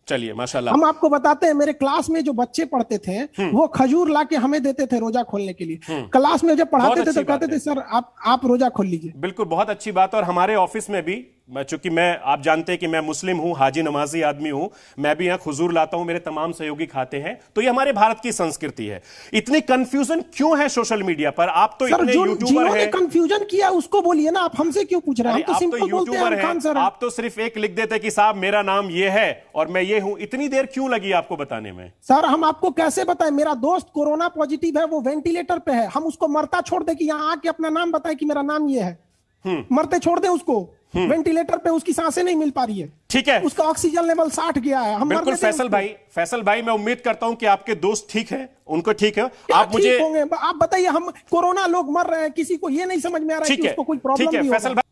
[SPEAKER 1] चलिए माशाल्लाह।
[SPEAKER 3] हम आपको बताते हैं मेरे क्लास में जो बच्चे पढ़ते थे
[SPEAKER 1] हम्म।
[SPEAKER 3] वो खजूर ला के हमें देते थे रोजा खोलने के लिए। क्लास में जब पढ़ाते थे तो कहते थे सर आप आप रोजा खोल लीजिए।
[SPEAKER 1] बिल्कुल बहुत अच्छी बात और हमारे ऑफ़िस में भी मैं चूँकि मैं आप जानते हैं कि मैं मुस्लिम हूँ हाजी नमाजी आदमी हूँ मैं भी यहाँ खुजूर लाता हूँ मेरे तमाम सहयोगी खाते हैं। तो ये हमारे भारत की संस्कृति है। इतनी कंफ्यूजन क्यों है सोशल मीडिया पर? आप तो इतने यूट्यूबर हैं।
[SPEAKER 3] कंफ्यूजन किया उसको बोलिए ना आप हमसे क्यों पूछ रहे हैं? तो
[SPEAKER 1] आप तो
[SPEAKER 3] सिंपल
[SPEAKER 1] यूट्यूबर हैं आप तो सिर्फ़ एक लिख देते कि साहब मेरा नाम ये है और मैं ये हूँ। इतनी देर क्यों लगी आपको बताने में?
[SPEAKER 3] सर हम आपको कैसे बताएँ? मेरा दोस्त कोरोना पॉजिटिव है वो वेंटिलेटर पे है। हम उसको मरता छोड़ दे कि यहाँ आके अपना नाम बताए कि मेरा नाम ये है।
[SPEAKER 1] हम्म।
[SPEAKER 3] मरते छोड़ दे उसको। वेंटिलेटर पे उसकी साँसें नहीं मिल पा रही है।
[SPEAKER 1] ठीक है।
[SPEAKER 3] उसका ऑक्सीजन लेवल साठ गया है। हम
[SPEAKER 1] बिल्कुल फैसल भाई फैसल भाई मैं उम्मीद करता हूँ कि आपके दोस्त ठीक है उनको ठीक है। आप मुझे
[SPEAKER 3] होंगे? आप बताइए हम कोरोना लोग मर रहे हैं किसी को ये नहीं समझ में आ रहा है
[SPEAKER 1] ठीक
[SPEAKER 3] कि उसको कोई
[SPEAKER 1] ठीक
[SPEAKER 3] प्रॉब्लम
[SPEAKER 1] है फैसल भाई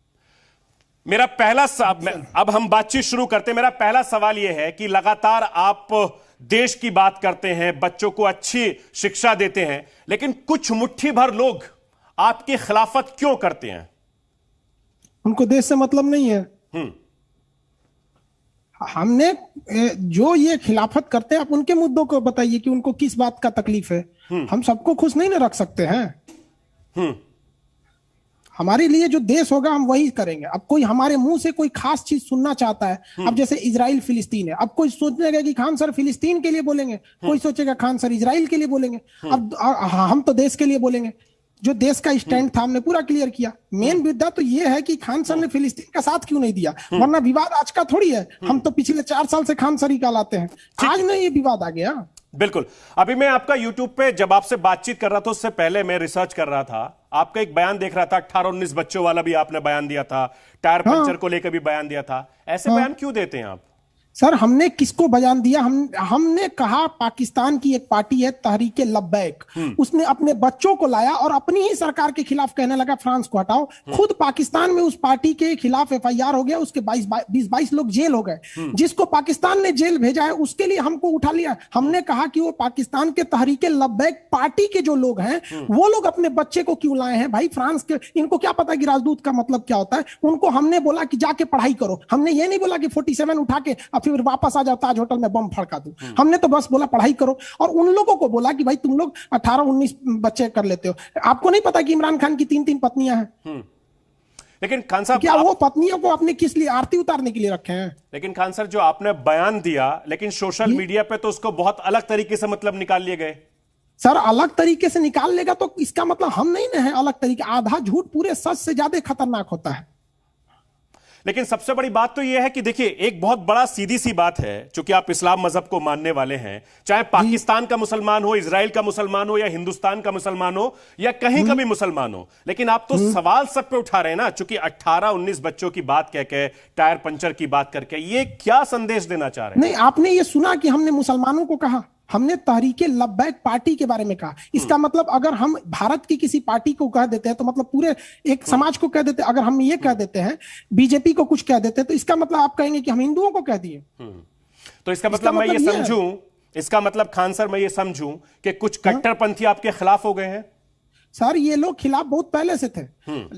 [SPEAKER 1] मेरा पहला अब हम बातचीत शुरू करते हैं। मेरा पहला सवाल यह है कि लगातार आप देश की बात करते हैं बच्चों को अच्छी शिक्षा देते हैं लेकिन कुछ मुट्ठी भर लोग आपकी खिलाफत क्यों करते हैं?
[SPEAKER 3] उनको देश से मतलब नहीं है।
[SPEAKER 1] हम्म।
[SPEAKER 3] हमने जो ये खिलाफत करते हैं आप उनके मुद्दों को बताइए कि उनको किस बात का तकलीफ़ है। हम सबको खुश नहीं ना रख सकते हैं।
[SPEAKER 1] हम्म।
[SPEAKER 3] हमारे लिए जो देश होगा हम वही करेंगे। अब कोई हमारे मुँह से कोई खास चीज़ सुनना चाहता है अब जैसे इसराइल फिलिस्तीन है अब कोई सोचेगा कि खान सर फिलिस्तीन के लिए बोलेंगे कोई सोचेगा खान सर इसराइल के लिए बोलेंगे अब हम तो देश के लिए बोलेंगे। जो देश का स्टैंड था हमने पूरा क्लियर किया। मेन मुद्दा तो ये है कि खान सर ने फिलिस्तीन का साथ क्यों नहीं दिया? वरना विवाद आज का थोड़ी है। हम तो पिछले चार साल से खान सर ही कहलाते हैं। आज नहीं ये विवाद आ गया।
[SPEAKER 1] बिल्कुल। अभी मैं आपका यूट्यूब पे जब आपसे बातचीत कर रहा था उससे पहले मैं रिसर्च कर रहा था। आपका एक बयान देख रहा था अट्ठारह उन्नीस बच्चों वाला भी आपने बयान दिया था टायर
[SPEAKER 3] हाँ।
[SPEAKER 1] पंचर को लेकर भी बयान दिया था। ऐसे बयान क्यों देते हैं आप?
[SPEAKER 3] सर हमने किसको बयान दिया? हम हमने कहा पाकिस्तान की एक पार्टी है तहरीके लब्बैक। उसने अपने बच्चों को लाया और अपनी ही सरकार के खिलाफ कहने लगा फ्रांस को हटाओ। खुद पाकिस्तान में उस पार्टी के खिलाफ एफआईआर हो गया उसके 22 बीस बाईस लोग जेल हो गए। जिसको पाकिस्तान ने जेल भेजा है उसके लिए हमको उठा लिया। हमने कहा कि वो पाकिस्तान के तहरीके लब्बैक पार्टी के जो लोग हैं वो लोग अपने बच्चे को क्यों लाए हैं भाई? फ्रांस के इनको क्या पता कि राजदूत का मतलब क्या होता है? उनको हमने बोला कि जाके पढ़ाई करो। हमने ये नहीं बोला कि 47 उठा के फिर वापस आ जाओ ताज होटल में बम फड़का दो। हमने तो बस बोला पढ़ाई करो। और उन लोगों को बोला कि भाई तुम लोग 18 19 बच्चे कर लेते हो। आपको नहीं पता कि इमरान खान की तीन तीन पत्नियाँ हैं?
[SPEAKER 1] लेकिन खान साहब
[SPEAKER 3] क्या
[SPEAKER 1] आप-
[SPEAKER 3] वो पत्नियों को अपने किस लिए आरती उतारने के लिए रखे हैं?
[SPEAKER 1] लेकिन खान सर जो आपने बयान दिया लेकिन सोशल मीडिया पे तो उसको बहुत अलग तरीके से मतलब निकाल लिए गए।
[SPEAKER 3] सर अलग तरीके से निकाल लेगा तो इसका मतलब हम नहीं ना है अलग तरीके। आधा झूठ पूरे सच से ज़्यादा खतरनाक होता है।
[SPEAKER 1] लेकिन सबसे बड़ी बात तो यह है कि देखिए एक बहुत बड़ा सीधी सी बात है चूँकि आप इस्लाम मज़हब को मानने वाले हैं चाहे पाकिस्तान का मुसलमान हो इसराइल का मुसलमान हो या हिंदुस्तान का मुसलमान हो या कहीं का भी मुसलमान हो लेकिन आप तो सवाल सब पे उठा रहे हैं ना चूँकि 18 19 बच्चों की बात कह के टायर पंचर की बात करके ये क्या संदेश देना चाह रहे हैं?
[SPEAKER 3] नहीं आपने ये सुना कि हमने मुसलमानों को कहा? हमने तहरीके लब्बैक पार्टी के बारे में कहा। इसका मतलब अगर हम भारत की किसी पार्टी को कह देते हैं तो मतलब पूरे एक समाज को कह देते हैं। अगर हम ये कह देते हैं बीजेपी को कुछ कह देते हैं तो इसका मतलब आप कहेंगे कि हम हिंदुओं को कह दिए।
[SPEAKER 1] तो इसका मतलब मैं ये
[SPEAKER 3] मतलब ये
[SPEAKER 1] समझूं इसका मतलब खान सर मैं ये समझूं कि कुछ कट्टरपंथी आपके खिलाफ हो गए हैं?
[SPEAKER 3] सर ये लोग खिलाफ बहुत पहले से थे।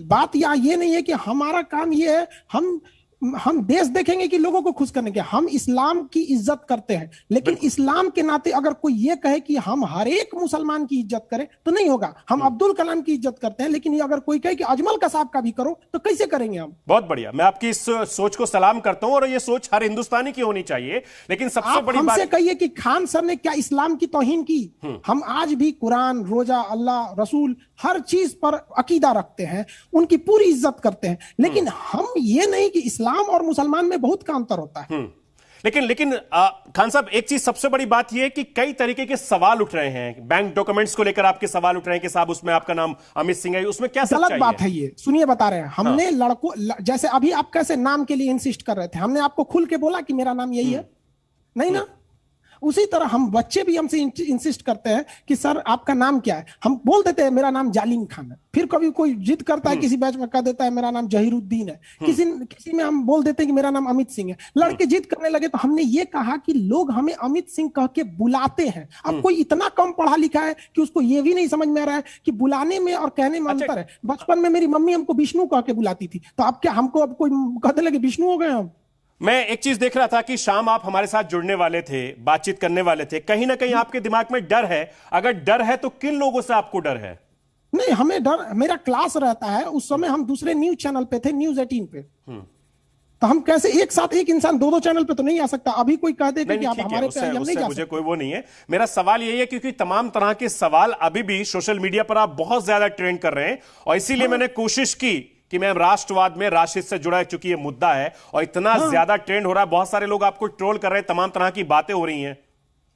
[SPEAKER 3] बात यहाँ ये नहीं है कि हमारा काम ये है हम हम देश देखेंगे कि लोगों को खुश करने के हम इस्लाम की इज़्ज़त करते हैं लेकिन इस्लाम के नाते अगर कोई ये कहे कि हम हर एक मुसलमान की इज़्ज़त करें तो नहीं होगा। हम अब्दुल कलाम की इज़्ज़त करते हैं लेकिन ये अगर कोई कहे कि अजमल कसाब का भी करो तो कैसे करेंगे हम?
[SPEAKER 1] बहुत बढ़िया। मैं आपकी इस सोच को सलाम करता हूँ और ये सोच हर हिंदुस्तानी की होनी चाहिए लेकिन सबसे बड़ी
[SPEAKER 3] हमसे कहिए कि खान सर ने क्या इस्लाम की तोहिन की? हम आज भी कुरान रोजा अल्लाह रसूल हर चीज़ पर अकीदा रखते हैं उनकी पूरी इज़्ज़त करते हैं। लेकिन हम ये नहीं कि इस्लाम और मुसलमान में बहुत का अंतर होता है।
[SPEAKER 1] लेकिन लेकिन आ, खान साहब एक चीज़ सबसे बड़ी बात यह है कि कई तरीके के सवाल उठ रहे हैं। बैंक डॉक्यूमेंट्स को लेकर आपके सवाल उठ रहे हैं कि साहब उसमें आपका नाम अमित सिंह है उसमें क्या
[SPEAKER 3] गलत बात है ये। सुनिए बता रहे हैं। हमने
[SPEAKER 1] हाँ।
[SPEAKER 3] लड़कों ल- जैसे अभी आप कैसे नाम के लिए इंसिस्ट कर रहे थे? हमने आपको खुल के बोला कि मेरा नाम यही है? नहीं ना? उसी तरह हम बच्चे भी हमसे इंसिस्ट करते हैं कि सर आपका नाम क्या है? हम बोल देते हैं मेरा नाम जालिम खान है। फिर कभी कोई जिद करता है किसी बैच में कह देता है मेरा नाम जहीरुद्दीन है। किसी किसी में हम बोल देते हैं कि मेरा नाम अमित सिंह है। लड़के जिद करने लगे तो हमने ये कहा कि लोग हमें अमित सिंह कह के बुलाते हैं। अब कोई इतना कम पढ़ा लिखा है कि उसको ये भी नहीं समझ में आ रहा है कि बुलाने में और कहने में
[SPEAKER 1] अच्छा।
[SPEAKER 3] अंतर है। बचपन में मेरी मम्मी हमको विष्णु कह के बुलाती थी। तो अब क्या हमको अब कोई कहने लगे विष्णु हो गए हम?
[SPEAKER 1] मैं एक चीज़ देख रहा था कि शाम आप हमारे साथ जुड़ने वाले थे बातचीत करने वाले थे। कहीं ना कहीं आपके दिमाग में डर है। अगर डर है तो किन लोगों से आपको डर है?
[SPEAKER 3] नहीं हमें डर मेरा क्लास रहता है उस समय हम दूसरे न्यूज़ चैनल पे थे न्यूज़ एटीन पे। तो हम कैसे एक साथ एक इंसान दो दो चैनल पे तो नहीं आ सकता। अभी कोई कह दे कि आप
[SPEAKER 1] है
[SPEAKER 3] हमारे पे
[SPEAKER 1] उससे,
[SPEAKER 3] नहीं जा
[SPEAKER 1] मुझे कोई वो नहीं है। मेरा सवाल यही है क्योंकि तमाम तरह के सवाल अभी भी सोशल मीडिया पर आप बहुत ज़्यादा ट्रेंड कर रहे हैं और इसीलिए मैंने कोशिश की कि मैं राष्ट्रवाद में राशिद से जुड़ा चूँकि ये मुद्दा है और इतना हाँ। ज़्यादा ट्रेंड हो रहा है बहुत सारे लोग आपको ट्रोल कर रहे हैं तमाम तरह की बातें हो रही हैं।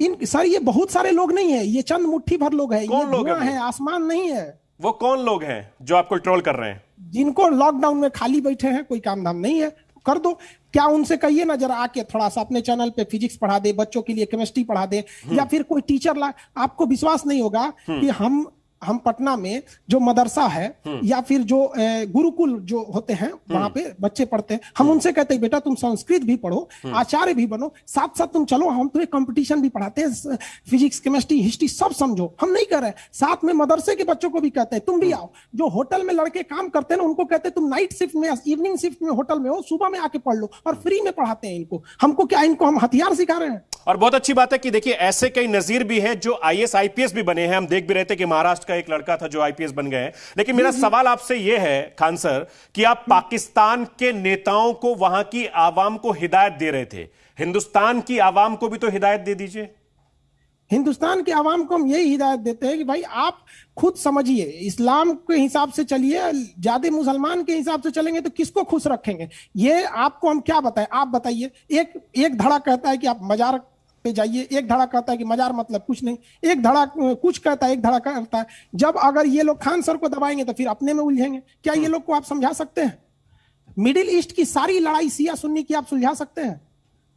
[SPEAKER 3] इन सर ये बहुत सारे लोग नहीं है ये चंद मुट्ठी भर लोग है।
[SPEAKER 1] कौन
[SPEAKER 3] ये
[SPEAKER 1] लोग हैं
[SPEAKER 3] है आसमान नहीं है।
[SPEAKER 1] वो कौन लोग हैं जो आपको ट्रोल कर रहे हैं?
[SPEAKER 3] जिनको लॉकडाउन में खाली बैठे हैं कोई काम धाम नहीं है कर दो। क्या उनसे कहिए ना जरा आके थोड़ा सा अपने चैनल पे फिजिक्स पढ़ा दे बच्चों के लिए केमिस्ट्री पढ़ा दे या फिर कोई टीचर ला आपको विश्वास नहीं होगा कि हम हम पटना में जो मदरसा है या फिर जो गुरुकुल जो होते हैं वहाँ पे बच्चे पढ़ते हैं हम उनसे कहते हैं बेटा तुम संस्कृत भी पढ़ो आचार्य भी बनो साथ साथ तुम चलो हम तुम्हें कंपटीशन भी पढ़ाते हैं फिजिक्स केमिस्ट्री हिस्ट्री सब समझो। हम नहीं कर रहे साथ में मदरसे के बच्चों को भी कहते हैं तुम भी आओ। जो होटल में लड़के काम करते हैं ना उनको कहते हैं तुम नाइट शिफ्ट में इवनिंग शिफ्ट में होटल में हो सुबह में आके पढ़ लो और फ्री में पढ़ाते हैं इनको। हमको क्या इनको हम हथियार सिखा रहे हैं?
[SPEAKER 1] और बहुत अच्छी बात है कि देखिए ऐसे कई नजीर भी हैं जो आईएएस आईपीएस भी बने हैं। हम देख भी रहे थे कि महाराष्ट्र का एक लड़का था जो आईपीएस बन गए लेकिन मेरा सवाल आपसे यह है, खान सर, कि आप पाकिस्तान के नेताओं को वहाँ की आवाम को हिदायत दे रहे थे। हिंदुस्तान की आवाम को भी तो हिदायत दे दीजिए।
[SPEAKER 3] हिंदुस्तान के आवाम को हम यही हिदायत देते हैं कि भाई आप खुद समझिए, इस्लाम के हिसाब से चलिए ज़्यादा मुसलमान के हिसाब से चलेंगे तो किसको खुश रखेंगे? ये आपको हम क्या बताएँ? आप बताइए। एक एक धड़ा कहता है कि आप मजार पे जाइए एक धड़ा कहता है कि मजार मतलब कुछ नहीं। एक धड़ा कुछ कहता है एक धड़ा कहता है जब अगर ये लोग खान सर को दबाएँगे तो फिर अपने में उलझेंगे। क्या ये लोग को आप समझा सकते हैं? मिडिल ईस्ट की सारी लड़ाई सिया सुन्नी की आप सुलझा सकते हैं?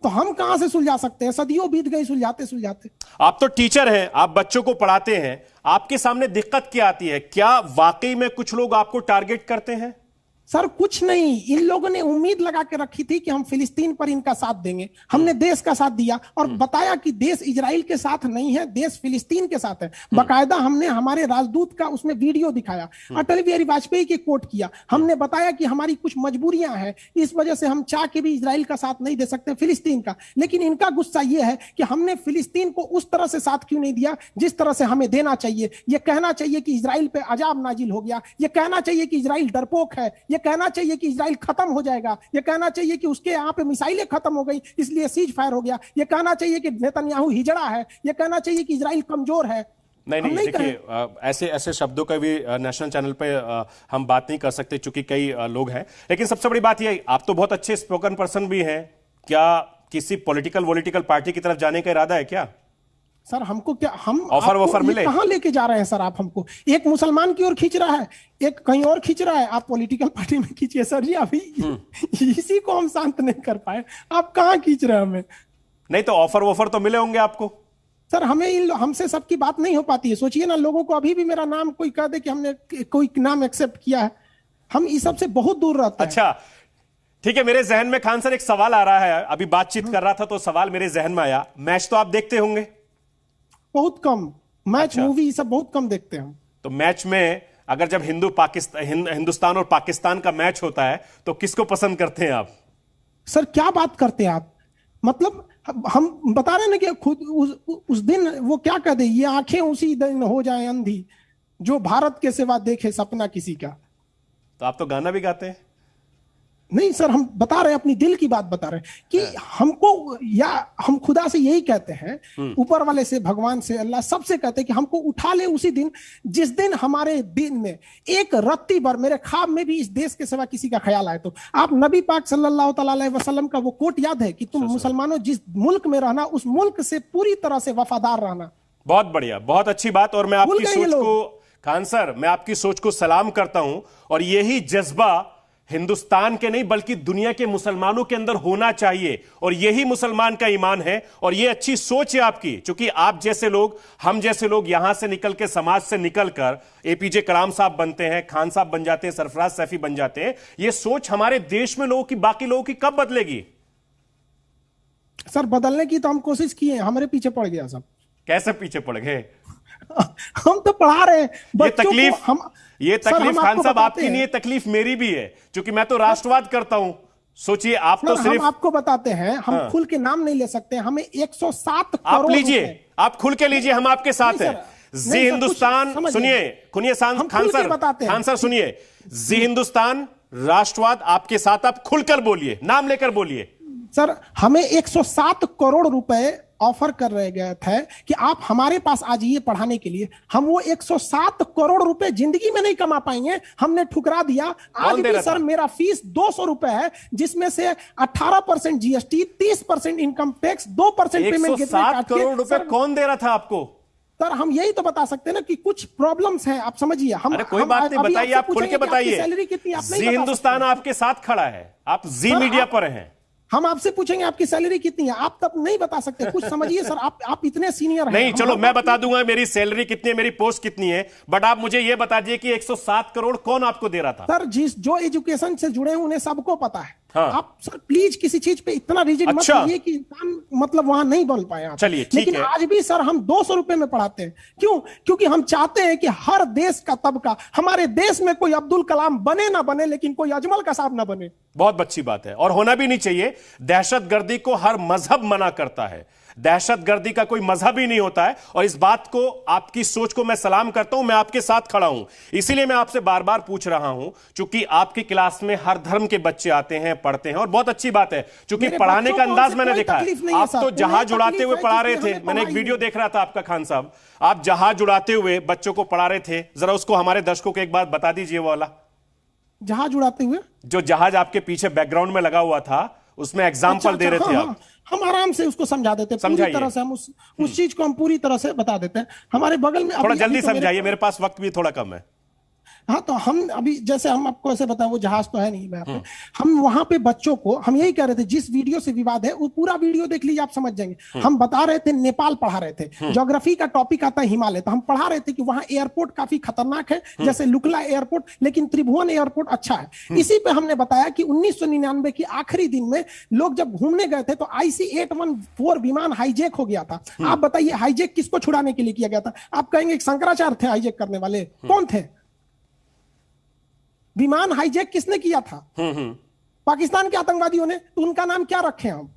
[SPEAKER 3] तो हम कहाँ से सुलझा सकते हैं? सदियों बीत गई सुलझाते सुलझाते।
[SPEAKER 1] आप तो टीचर हैं आप बच्चों को पढ़ाते हैं आपके सामने दिक्कत क्या आती है? क्या वाकई में कुछ लोग आपको टारगेट करते हैं?
[SPEAKER 3] सर कुछ नहीं। इन लोगों ने उम्मीद लगा के रखी थी कि हम फिलिस्तीन पर इनका साथ देंगे। हमने देश का साथ दिया और बताया कि देश इजराइल के साथ नहीं है देश फिलिस्तीन के साथ है। बकायदा हमने हमारे राजदूत का उसमें वीडियो दिखाया अटल बिहारी वाजपेयी के कोट किया। हमने बताया कि हमारी कुछ मजबूरियाँ हैं इस वजह से हम चाह के भी इसराइल का साथ नहीं दे सकते फिलिस्तीन का। लेकिन इनका गुस्सा यह है कि हमने फिलिस्तीन को उस तरह से साथ क्यों नहीं दिया जिस तरह से हमें देना चाहिए। यह कहना चाहिए कि इसराइल पे अजाब नाजिल हो गया। यह कहना चाहिए कि इसराइल डरपोक है। यह कहना चाहिए कि इजराइल खत्म हो जाएगा। यह कहना चाहिए कि उसके यहाँ पे मिसाइलें खत्म हो गई इसलिए सीज फायर हो गया। यह कहना चाहिए कि नेतन्याहू हिजड़ा है। यह कहना चाहिए कि इजराइल कमज़ोर है।
[SPEAKER 1] नहीं
[SPEAKER 3] हम
[SPEAKER 1] नहीं देखिए ऐसे ऐसे शब्दों का भी नेशनल चैनल पे अ, हम बात नहीं कर सकते चूँकि कई लोग हैं। लेकिन सबसे बड़ी बात यह आप तो बहुत अच्छे स्पोकन पर्सन भी हैं। क्या किसी पॉलिटिकल वोलिटिकल पार्टी की तरफ़ जाने का इरादा है क्या?
[SPEAKER 3] सर हमको क्या हम
[SPEAKER 1] ऑफ़र वॉफर मिले?
[SPEAKER 3] कहाँ लेके जा रहे हैं सर आप हमको? एक मुसलमान की ओर खींच रहा है एक कहीं और खींच रहा है। आप पॉलिटिकल पार्टी में खींचिए सर जी अभी
[SPEAKER 1] हम्म।
[SPEAKER 3] इसी को हम शांत नहीं कर पाए। आप कहाँ खींच रहे हैं हमें?
[SPEAKER 1] नहीं तो ऑफ़र वॉफर तो मिले होंगे आपको।
[SPEAKER 3] सर हमें इन हमसे सबकी बात नहीं हो पाती है। सोचिए ना लोगों को अभी भी मेरा नाम कोई कह दे कि हमने कोई नाम एक्सेप्ट किया है। हम इस सबसे बहुत दूर रहते हैं।
[SPEAKER 1] अच्छा ठीक है मेरे जहन में खान सर एक सवाल आ रहा है। अभी बातचीत कर रहा था तो सवाल मेरे जहन में आया। मैच तो आप देखते होंगे।
[SPEAKER 3] बहुत कम। मैच
[SPEAKER 1] अच्छा।
[SPEAKER 3] मूवी सब बहुत कम देखते हैं
[SPEAKER 1] तो मैच में अगर जब हिंदू पाकिस्तान हिंद, हिंदुस्तान और पाकिस्तान का मैच होता है तो किसको पसंद करते हैं आप?
[SPEAKER 3] सर क्या बात करते हैं आप? मतलब हम- बता रहे ना कि खुद उस, उस दिन वो क्या कह दे ये आँखें उसी दिन हो जाए अंधी जो भारत के सिवा देखे सपना किसी का।
[SPEAKER 1] तो आप तो गाना भी गाते हैं।
[SPEAKER 3] नहीं सर हम बता रहे हैं अपनी दिल की बात बता रहे हैं कि हमको या हम खुदा से यही कहते हैं ऊपर वाले से भगवान से अल्लाह सबसे कहते हैं कि हमको उठा ले उसी दिन जिस दिन हमारे दिन में एक रत्ती भर मेरे ख्वाब में भी इस देश के सिवा किसी का ख्याल आए। तो आप नबी पाक सल्लल्लाहु अलैहि वसल्लम का वो कोट याद है कि तुम मुसलमानों जिस मुल्क में रहना उस मुल्क से पूरी तरह से वफादार रहना।
[SPEAKER 1] बहुत बढ़िया बहुत अच्छी बात और मैं आपकी सोच को खान सर मैं आपकी सोच को सलाम करता हूँ और यही जज्बा हिंदुस्तान के नहीं बल्कि दुनिया के मुसलमानों के अंदर होना चाहिए। और यही मुसलमान का ईमान है। और ये अच्छी सोच है आपकी क्योंकि आप जैसे लोग हम जैसे लोग यहाँ से निकल के समाज से निकलकर एपीजे कलाम साहब बनते हैं खान साहब बन जाते हैं सरफराज सैफी बन जाते हैं। ये सोच हमारे देश में लोगों की बाकी लोगों की कब बदलेगी?
[SPEAKER 3] सर बदलने की तो हम कोशिश किए हैं। हमारे पीछे पड़ गया सब।
[SPEAKER 1] कैसे पीछे पड़ गए?
[SPEAKER 3] हम तो पढ़ा रहे हैं
[SPEAKER 1] ये तकलीफ़
[SPEAKER 3] हम
[SPEAKER 1] ये तकलीफ़ खान साहब आपकी नहीं है। तकलीफ़ मेरी भी है क्योंकि मैं तो राष्ट्रवाद करता हूँ। सोचिए आप तो सिर्फ़
[SPEAKER 3] हम आपको बताते हैं हम
[SPEAKER 1] हाँ।
[SPEAKER 3] खुल के नाम नहीं ले सकते हमें 107
[SPEAKER 1] आप लीजिए आप खुल के लीजिए हम आपके साथ हैं। जी हिंदुस्तान सुनिए
[SPEAKER 3] हम
[SPEAKER 1] खान सर
[SPEAKER 3] बताते।
[SPEAKER 1] खान सर सुनिए। जी हिंदुस्तान राष्ट्रवाद आपके साथ आप खुलकर बोलिए नाम लेकर बोलिए।
[SPEAKER 3] सर हमें 107 करोड़ रुपए ऑफ़र कर रहे गए थे कि आप हमारे पास आ जाइए पढ़ाने के लिए। हम वो 107 करोड़ रुपए ज़िंदगी में नहीं कमा पाएँगे। हमने ठुकरा दिया। आज भी सर मेरा फ़ीस 200 रुपए है जिसमें से 18 percent GST 30 percent income tax 2 percent payment
[SPEAKER 1] 107 crore रुपए कौन दे रहा था आपको?
[SPEAKER 3] सर हम यही तो बता सकते हैं ना कि कुछ प्रॉब्लम्स हैं आप समझिए। हम
[SPEAKER 1] अरे कोई
[SPEAKER 3] हम
[SPEAKER 1] बात नहीं बताइए आप खुल के बताइए।
[SPEAKER 3] सैलरी कितनी
[SPEAKER 1] हिंदुस्तान आपके साथ खड़ा है। आप जी मीडिया पर हैं।
[SPEAKER 3] हम आपसे पूछेंगे आपकी सैलरी कितनी है? आप तब नहीं बता सकते। कुछ समझिए सर आप आप इतने सीनियर हैं।
[SPEAKER 1] नहीं चलो मैं बता दूँगा मेरी सैलरी कितनी है मेरी पोस्ट कितनी है बट आप मुझे ये बता दिए कि 107 करोड़ कौन आपको दे रहा था?
[SPEAKER 3] सर जिस जो एजुकेशन से जुड़े हैं उन्हें सबको पता है।
[SPEAKER 1] हाँ।
[SPEAKER 3] आप सर प्लीज़ किसी चीज़ पे इतना रिजिड
[SPEAKER 1] अच्छा।
[SPEAKER 3] मत कि इंसान मतलब वहाँ नहीं बन पाए
[SPEAKER 1] चलिए,
[SPEAKER 3] लेकिन
[SPEAKER 1] है।
[SPEAKER 3] आज भी सर हम दो सौ रुपए में पढ़ाते हैं। क्यों? क्योंकि हम चाहते हैं कि हर देश का तबका हमारे देश में कोई अब्दुल कलाम बने ना बने लेकिन कोई अजमल का साहब ना बने।
[SPEAKER 1] बहुत अच्छी बात है। और होना भी नहीं चाहिए। दहशत को हर मज़हब मना करता है। दहशतगर्दी का कोई मज़हब ही नहीं होता है। और इस बात को आपकी सोच को मैं सलाम करता हूँ मैं आपके साथ खड़ा हूँ। इसीलिए मैं आपसे बार बार पूछ रहा हूँ क्योंकि आपकी क्लास में हर धर्म के बच्चे आते हैं पढ़ते हैं और बहुत अच्छी बात है क्योंकि
[SPEAKER 3] मेरे
[SPEAKER 1] पढ़ाने का अंदाज मैंने देखा है। आप तो जहाज़ उड़ाते हुए पढ़ा रहे थे। मैंने एक वीडियो देख रहा था आपका खान साहब। आप जहाज़ उड़ाते हुए बच्चों को पढ़ा रहे थे जरा उसको हमारे दर्शकों को एक बात बता दीजिए वो वाला।
[SPEAKER 3] जहाज़ उड़ाते हुए?
[SPEAKER 1] जो जहाज़ आपके पीछे बैकग्राउंड में लगा हुआ था उसमें एग्ज़ाम्पल
[SPEAKER 3] अच्छा,
[SPEAKER 1] दे रहे
[SPEAKER 3] अच्छा,
[SPEAKER 1] थे
[SPEAKER 3] हाँ,
[SPEAKER 1] आप।
[SPEAKER 3] हाँ, हम आराम से उसको समझा देते हैं पूरी तरह से हम उस उस चीज़ को हम पूरी तरह से बता देते हैं। हमारे बगल में
[SPEAKER 1] थोड़ा जल्दी
[SPEAKER 3] तो
[SPEAKER 1] समझाइए मेरे पास वक्त भी थोड़ा कम है।
[SPEAKER 3] हाँ तो हम अभी जैसे हम आपको ऐसे बताएँ वो जहाज़ तो है नहीं मैं पे। हम वहाँ पे बच्चों को हम यही कह रहे थे जिस वीडियो से विवाद है वो पूरा वीडियो देख लीजिए आप समझ जाएँगे। हम बता रहे थे नेपाल पढ़ा रहे थे। ज्योग्राफी का टॉपिक आता है हिमालय तो हम पढ़ा रहे थे कि वहाँ एयरपोर्ट काफ़ी खतरनाक है जैसे लुकला एयरपोर्ट लेकिन त्रिभुवन एयरपोर्ट अच्छा है। इसी पे हमने बताया कि उन्नीस के आखिरी दिन में लोग जब घूमने गए थे तो आईसी एट विमान हाईजेक हो गया था। आप बताइए हाईजेक किसको छुड़ाने के लिए किया गया था? आप कहेंगे शंकराचार्य थे हाईजेक करने वाले। कौन थे? विमान हाईजेक किसने किया था? पाकिस्तान के आतंकवादियों ने। तो उनका नाम क्या रखे हम?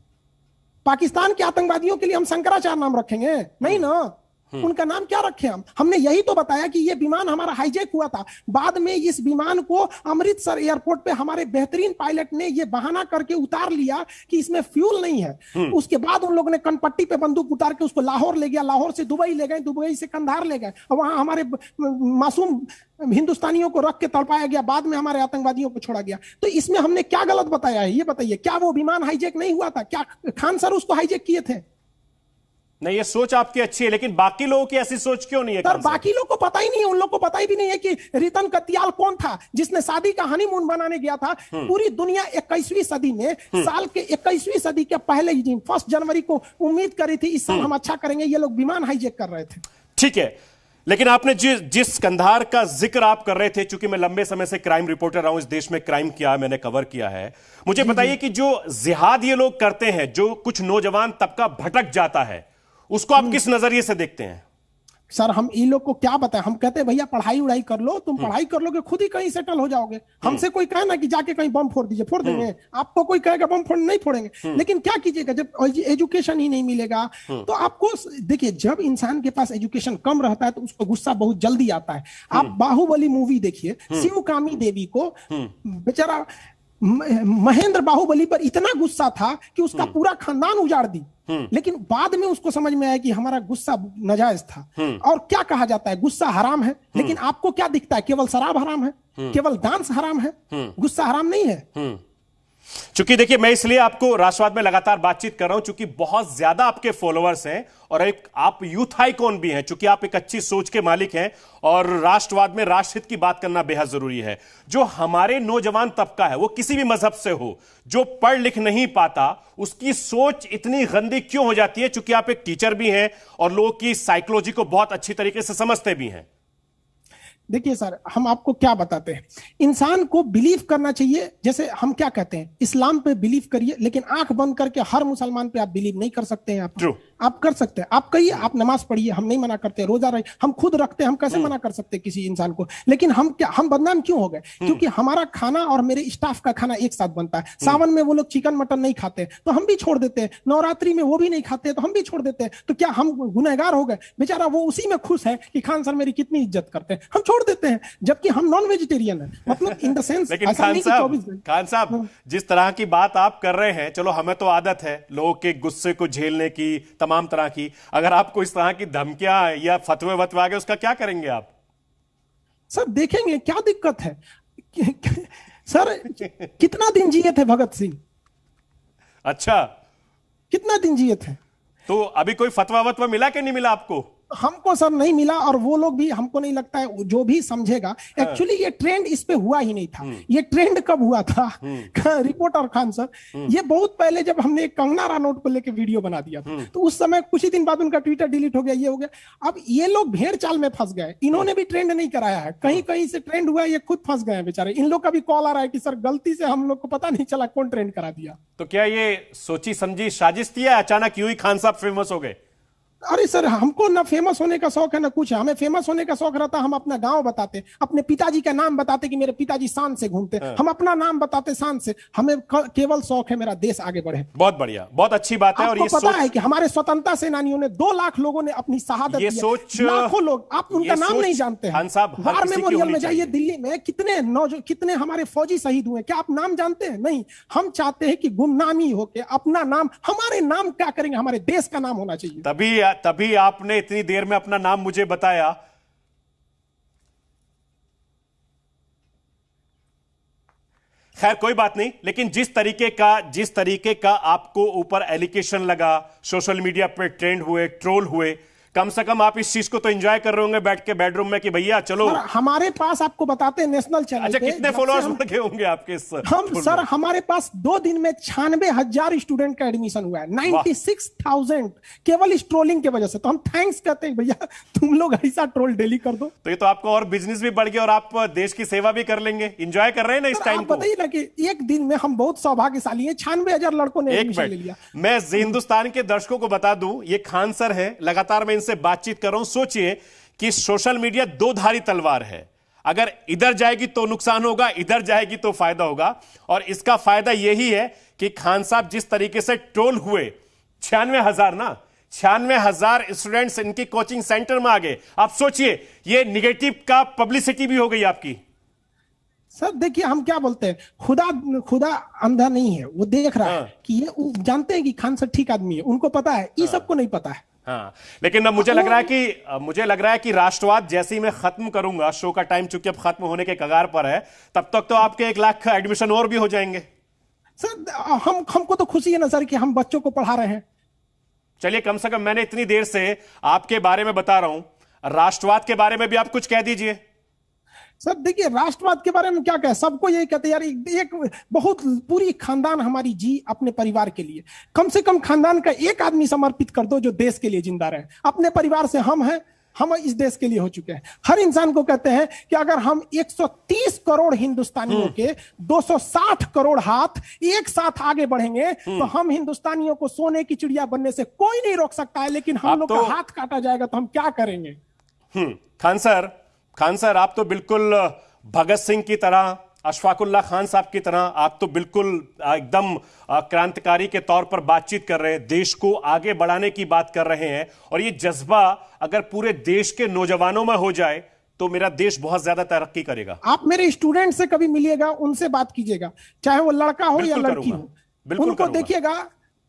[SPEAKER 3] पाकिस्तान के आतंकवादियों के लिए हम शंकराचार्य नाम रखेंगे। नहीं ना? उनका नाम क्या रखे हम? हमने यही तो बताया कि ये विमान हमारा हाईजेक हुआ था। बाद में इस विमान को अमृतसर एयरपोर्ट पे हमारे बेहतरीन पायलट ने ये बहाना करके उतार लिया कि इसमें फ्यूल नहीं है। उसके बाद उन लोगों ने कनपट्टी पे बंदूक उतार के उसको लाहौर ले गया। लाहौर से दुबई ले गए दुबई से कंधार ले गए। और वहाँ हमारे मासूम हिंदुस्तानियों को रख के तड़पाया गया। बाद में हमारे आतंकवादियों को छोड़ा गया। तो इसमें हमने क्या गलत बताया है? ये बताइए क्या वो विमान हाईजेक नहीं हुआ था? क्या खान सर उसको हाईजेक किए थे?
[SPEAKER 1] नहीं ये सोच आपकी अच्छी है लेकिन बाकी लोगों की ऐसी सोच क्यों नहीं है
[SPEAKER 3] सर बाकी लोग को पता ही नहीं है उन लोग को पता ही भी नहीं है कि रितन कतियाल कौन था जिसने शादी का हनीमून बनाने गया था। पूरी दुनिया 21वीं सदी में साल के 21वीं सदी के पहले ही दिन फ़र्स्ट जनवरी को उम्मीद करी थी इस साल हम अच्छा करेंगे ये लोग विमान हाईजेक कर रहे थे।
[SPEAKER 1] ठीक है लेकिन आपने जिस जिस कंधार का ज़िक्र आप कर रहे थे चूँकि मैं लंबे समय से क्राइम रिपोर्टर रहा हूँ इस देश में क्राइम किया मैंने कवर किया है मुझे बताइए कि जो जिहाद ये लोग करते हैं जो कुछ नौजवान तबका भटक जाता है उसको आप किस नज़रिए से देखते हैं?
[SPEAKER 3] सर हम इन लोग को क्या बताएँ? हम कहते हैं भैया पढ़ाई उड़ाई कर लो तुम पढ़ाई कर लोगे खुद ही कहीं सेटल हो जाओगे। हमसे कोई कहे ना कि जाके कहीं बम फोड़ दीजिए फोड़ देंगे। आपको कोई कहेगा बम फोड़ नहीं फोड़ेंगे। लेकिन क्या कीजिएगा जब एजुकेशन ही नहीं मिलेगा तो आपको देखिए जब इंसान के पास एजुकेशन कम रहता है तो उसको गुस्सा बहुत जल्दी आता है। आप बाहुबली मूवी देखिए शिवकामी देवी को बेचारा महेंद्र बाहुबली पर इतना गुस्सा था कि उसका पूरा खानदान उजाड़ दी। लेकिन बाद में उसको समझ में आया कि हमारा गुस्सा नजायज था। और क्या कहा जाता है? गुस्सा हराम है। लेकिन आपको क्या दिखता है? केवल शराब हराम है? केवल डांस हराम है? गुस्सा हराम नहीं है?
[SPEAKER 1] चूँकि देखिए, मैं इसलिए आपको राष्ट्रवाद में लगातार बातचीत कर रहा हूँ, चूँकि बहुत ज़्यादा आपके फॉलोअर्स हैं और एक आप यूथ आइकॉन भी हैं, चूँकि आप एक अच्छी सोच के मालिक हैं और राष्ट्रवाद में राष्ट्रहित की बात करना बेहद ज़रूरी है। जो हमारे नौजवान तबका है, वो किसी भी मज़हब से हो, जो पढ़ लिख नहीं पाता, उसकी सोच इतनी गंदी क्यों हो जाती है? चूँकि आप एक टीचर भी हैं और लोगों की साइकोलॉजी को बहुत अच्छी तरीके से समझते भी हैं।
[SPEAKER 3] देखिए सर, हम आपको क्या बताते हैं? इंसान को बिलीव करना चाहिए, जैसे हम क्या कहते हैं? इस्लाम पे बिलीव करिए, लेकिन आँख बंद करके हर मुसलमान पे आप बिलीव नहीं कर सकते हैं आप।
[SPEAKER 1] True.
[SPEAKER 3] आप कर सकते हैं। आप कहिए आप नमाज़ पढ़िए हम नहीं मना करते रोजा रहे हम खुद रखते हैं हम कैसे मना कर सकते हैं किसी इंसान को? लेकिन हम क्या हम बदनाम क्यों हो गए? क्योंकि हमारा खाना और मेरे स्टाफ का खाना एक साथ बनता है। सावन में वो लोग चिकन मटन नहीं खाते तो हम भी छोड़ देते हैं। नवरात्रि में वो भी नहीं खाते तो हम भी छोड़ देते हैं। तो क्या हम गुनहगार हो गए? बेचारा वो उसी में खुश है कि खान सर मेरी कितनी इज़्ज़त करते हैं। हम छोड़ देते हैं जबकि हम नॉन वेजिटेरियन है मतलब इन द सेंस
[SPEAKER 1] खान साहब खान साहब जिस तरह की बात आप कर रहे हैं चलो हमें तो आदत है लोगों के गुस्से को झेलने की तमाम तरह की। अगर आपको इस तरह की धमकियाँ या फतवे वतवे आ गए उसका क्या करेंगे आप?
[SPEAKER 3] सर देखेंगे क्या दिक्कत है? सर कितना दिन जिए थे भगत सिंह?
[SPEAKER 1] अच्छा।
[SPEAKER 3] कितना दिन जिए थे?
[SPEAKER 1] तो अभी कोई फतवा वतवा मिला कि नहीं मिला आपको?
[SPEAKER 3] हमको सर नहीं मिला और वो लोग भी हमको नहीं लगता है जो भी समझेगा।
[SPEAKER 1] हाँ।
[SPEAKER 3] एक्चुअली ये ट्रेंड इस पे हुआ ही नहीं था।
[SPEAKER 1] हम्म।
[SPEAKER 3] ये ट्रेंड कब हुआ था? रिपोर्टर खान सर
[SPEAKER 1] हम्म।
[SPEAKER 3] ये बहुत पहले जब हमने एक कंगना रानौट को लेके वीडियो बना दिया था
[SPEAKER 1] हम्म।
[SPEAKER 3] तो उस समय कुछ ही दिन बाद उनका ट्विटर डिलीट हो गया ये हो गया। अब ये लोग भेड़ चाल में फंस गए। इन्होंने भी ट्रेंड नहीं कराया है। कहीं कहीं से ट्रेंड हुआ है ये खुद फंस गए बेचारे। इन लोग का भी कॉल आ रहा है कि सर गलती से हम लोग को पता नहीं चला कौन ट्रेंड करा दिया।
[SPEAKER 1] तो क्या ये सोची समझी साजिश थी अचानक यूँ ही खान साहब फ़ेमस हो गए?
[SPEAKER 3] अरे सर हमको ना फ़ेमस होने का शौक है ना कुछ है। हमें फ़ेमस होने का शौक रहता हम अपना गाँव बताते अपने पिताजी का नाम बताते कि मेरे पिताजी शान से घूमते
[SPEAKER 1] हाँ।
[SPEAKER 3] हम अपना नाम बताते शान से। हमें केवल शौक है मेरा देश आगे बढ़े।
[SPEAKER 1] बहुत बढ़िया बहुत अच्छी बात है और ये
[SPEAKER 3] पता है कि हमारे स्वतंत्रता सेनानियों ने दो लाख लोगों ने अपनी शहादत
[SPEAKER 1] ये सोच-
[SPEAKER 3] लाखों लोग आप उनका नाम नहीं जानते हैं। वार मेमोरियल में जाइए दिल्ली में कितने नौजो कितने हमारे फौजी शहीद हुए क्या आप नाम जानते हैं? नहीं। हम चाहते हैं कि गुमनामी होके अपना नाम हमारे नाम क्या करेंगे? हमारे देश का नाम होना चाहिए।
[SPEAKER 1] तभी तभी आपने इतनी देर में अपना नाम मुझे बताया। खैर, कोई बात नहीं, लेकिन जिस तरीके का, जिस तरीके का आपको ऊपर एलिगेशन लगा सोशल मीडिया पर ट्रेंड हुए ट्रोल हुए कम से कम आप इस चीज़ को तो एंजॉय कर रहे होंगे बैठ के बेडरूम में कि भैया चलो।
[SPEAKER 3] हमारे पास आपको बताते हैं नेशनल चैनल
[SPEAKER 1] अच्छा कितने फॉलोअर्स बढ़ गए होंगे आपके इस
[SPEAKER 3] हम सर हमारे पास दो दिन में छियानवे हज़ार स्टूडेंट का एडमिशन हुआ है। नाइन्टी सिक्स थाउज़ेंड केवल इस ट्रोलिंग की वजह से। तो हम थैंक्स कहते हैं भैया तुम लोग ऐसा ट्रोल डेली कर दो।
[SPEAKER 1] तो ये तो आपका और बिज़नेस भी बढ़ गया और आप देश की सेवा भी कर लेंगे। इंजॉय कर रहे हैं ना इस टाइम को?
[SPEAKER 3] बताइए ना कि एक दिन में हम बहुत सौभाग्यशाली है। छियानवे हज़ार लड़कों ने
[SPEAKER 1] एक
[SPEAKER 3] ले लिया।
[SPEAKER 1] मैं हिंदुस्तान के दर्शकों को बता दूँ ये खान सर है लगातार मैं इनसे बातचीत कर रहा हूँ सोचिए कि सोशल मीडिया दो धारी तलवार है। अगर इधर जाएगी तो नुकसान होगा इधर जाएगी तो फ़ायदा होगा। और इसका फ़ायदा यही है कि खान साहब जिस तरीके से ट्रोल हुए छियानवे हज़ार ना छियानवे हज़ार स्टूडेंट्स इनकी कोचिंग सेंटर में आ गए। आप सोचिए ये निगेटिव का पब्लिसिटी भी हो गई आपकी।
[SPEAKER 3] सर देखिए हम क्या बोलते हैं? खुदा खुदा अंधा नहीं है। वो देख रहा
[SPEAKER 1] हाँ।
[SPEAKER 3] है। कि ये जानते हैं कि खान सर ठीक आदमी है। उनको पता है ये सबको नहीं पता है।
[SPEAKER 1] हाँ। लेकिन अब मुझे लग रहा है कि मुझे लग रहा है कि राष्ट्रवाद जैसे ही मैं खत्म करूँगा शो का टाइम चूँकि अब खत्म होने के कगार पर है तब तक तो आपके एक लाख एडमिशन और भी हो जाएँगे।
[SPEAKER 3] सर हम हमको तो खुशी है नज़र सर कि हम बच्चों को पढ़ा रहे हैं।
[SPEAKER 1] चलिए कम से कम मैंने इतनी देर से आपके बारे में बता रहा हूँ। राष्ट्रवाद के बारे में भी आप कुछ कह दीजिए।
[SPEAKER 3] सर देखिए राष्ट्रवाद के बारे में क्या कहें? सबको यही कहते हैं यार एक, एक बहुत पूरी खानदान हमारी जी अपने परिवार के लिए। कम से कम खानदान का एक आदमी समर्पित कर दो जो देश के लिए ज़िंदा रहे। अपने परिवार से हम हैं हम इस देश के लिए हो चुके हैं। हर इंसान को कहते हैं कि अगर हम 130 करोड़ हिंदुस्तानियों के 260 करोड़ हाथ एक साथ आगे बढ़ेंगे तो हम हिंदुस्तानियों को सोने की चिड़िया बनने से कोई नहीं रोक सकता है लेकिन हम लोग
[SPEAKER 1] तो-
[SPEAKER 3] का हाथ काटा जाएगा तो हम क्या करेंगे?
[SPEAKER 1] हम्म खान सर खान सर आप तो बिल्कुल भगत सिंह की तरह अशफाकुल्ला खान साहब की तरह आप तो बिल्कुल एकदम क्रांतिकारी के तौर पर बातचीत कर रहे हैं देश को आगे बढ़ाने की बात कर रहे हैं और ये जज्बा अगर पूरे देश के नौजवानों में हो जाए तो मेरा देश बहुत ज़्यादा तरक्की करेगा।
[SPEAKER 3] आप मेरे स्टूडेंट से कभी मिलिएगा उनसे बात कीजिएगा चाहे वो लड़का हो या लड़की हो।
[SPEAKER 1] बिल्कुल
[SPEAKER 3] उनको देखिएगा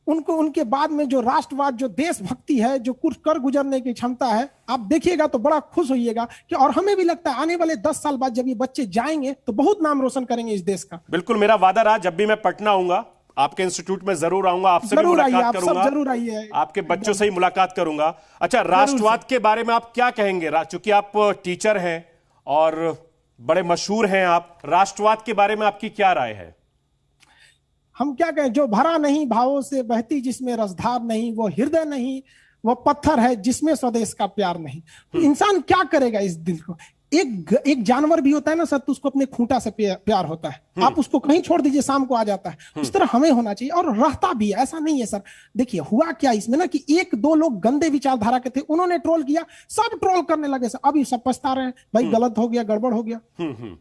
[SPEAKER 3] उनको उनके बाद में जो राष्ट्रवाद जो देशभक्ति है जो कुछ कर गुजरने की क्षमता है आप देखिएगा तो बड़ा खुश होइएगा कि और हमें भी लगता है आने वाले दस साल बाद जब ये बच्चे जाएँगे तो बहुत नाम रोशन करेंगे इस देश का।
[SPEAKER 1] बिल्कुल मेरा वादा रहा जब भी मैं पटना आऊँगा आपके इंस्टीट्यूट में ज़रूर आऊँगा आपसे भी
[SPEAKER 3] ज़रूर आइए,
[SPEAKER 1] मुलाकात
[SPEAKER 3] आप
[SPEAKER 1] करूँगा
[SPEAKER 3] ज़रूर आइए।
[SPEAKER 1] आपके बच्चों से ही मुलाकात करूँगा। अच्छा राष्ट्रवाद के बारे में आप क्या कहेंगे? चूँकि आप टीचर हैं और बड़े मशहूर हैं आप राष्ट्रवाद के बारे में आपकी क्या राय है?
[SPEAKER 3] हम क्या कहें जो भरा नहीं भावों से बहती जिसमें रसधार नहीं वो हृदय नहीं वो पत्थर है जिसमें स्वदेश का प्यार नहीं। तो इंसान क्या करेगा इस दिल को? एक एक जानवर भी होता है ना सर तो उसको अपने खूंटा से प्यार होता है। आप उसको कहीं छोड़ दीजिए शाम को आ जाता है। उस तरह हमें होना चाहिए और रहता भी है ऐसा नहीं है सर। देखिए हुआ क्या इसमें ना कि एक दो लोग गंदे विचारधारा के थे उन्होंने ट्रोल किया सब ट्रोल करने लगे सर। अभी सब पछता रहे हैं भाई गलत हो गया गड़बड़ हो गया।
[SPEAKER 1] हम्म हम्म।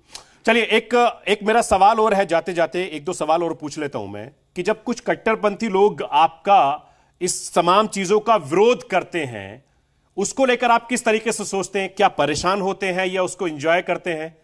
[SPEAKER 1] चलिए, एक एक मेरा सवाल और है जाते जाते एक दो सवाल और पूछ लेता हूँ मैं, कि जब कुछ कट्टरपंथी लोग आपका इस तमाम चीज़ों का विरोध करते हैं, उसको लेकर आप किस तरीके से सोचते हैं? क्या परेशान होते हैं या उसको एंजॉय करते हैं?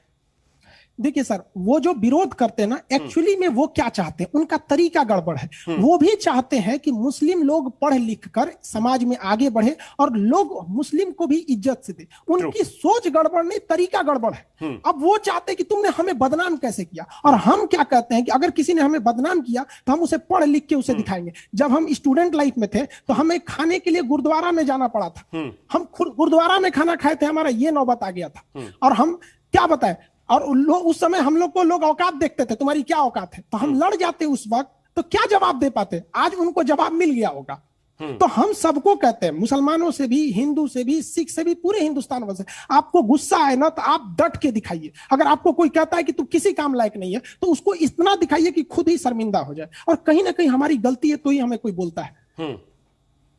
[SPEAKER 3] देखिए सर वो जो विरोध करते हैं ना एक्चुअली में वो क्या चाहते हैं? उनका तरीका गड़बड़ है। वो भी चाहते हैं कि मुस्लिम लोग पढ़ लिख कर समाज में आगे बढ़े और लोग मुस्लिम को भी इज़्ज़त से दे। उनकी सोच गड़बड़ नहीं तरीका गड़बड़ है। अब वो चाहते हैं कि तुमने हमें बदनाम कैसे किया? और हम क्या कहते हैं कि अगर किसी ने हमें बदनाम किया तो हम उसे पढ़ लिख के उसे दिखाएँगे। जब हम स्टूडेंट लाइफ में थे तो हमें खाने के लिए गुरुद्वारा में जाना पड़ा था। हम खुद गुरुद्वारा में खाना खाए थे हमारा ये नौबत आ गया था। और हम क्या बताए? और उन लोग उस समय हम लोग को लोग औकात देखते थे तुम्हारी क्या औकात है? तो हम लड़ जाते उस वक्त तो क्या जवाब दे पाते? आज उनको जवाब मिल गया होगा। तो हम सबको कहते हैं मुसलमानों से भी हिंदू से भी सिख से भी पूरे हिंदुस्तान वाले आपको गुस्सा है ना तो आप डट के दिखाइए। अगर आपको कोई कहता है कि तू किसी काम लायक नहीं है तो उसको इतना दिखाइए कि खुद ही शर्मिंदा हो जाए। और कहीं ना कहीं हमारी गलती है तो ही हमें कोई बोलता है।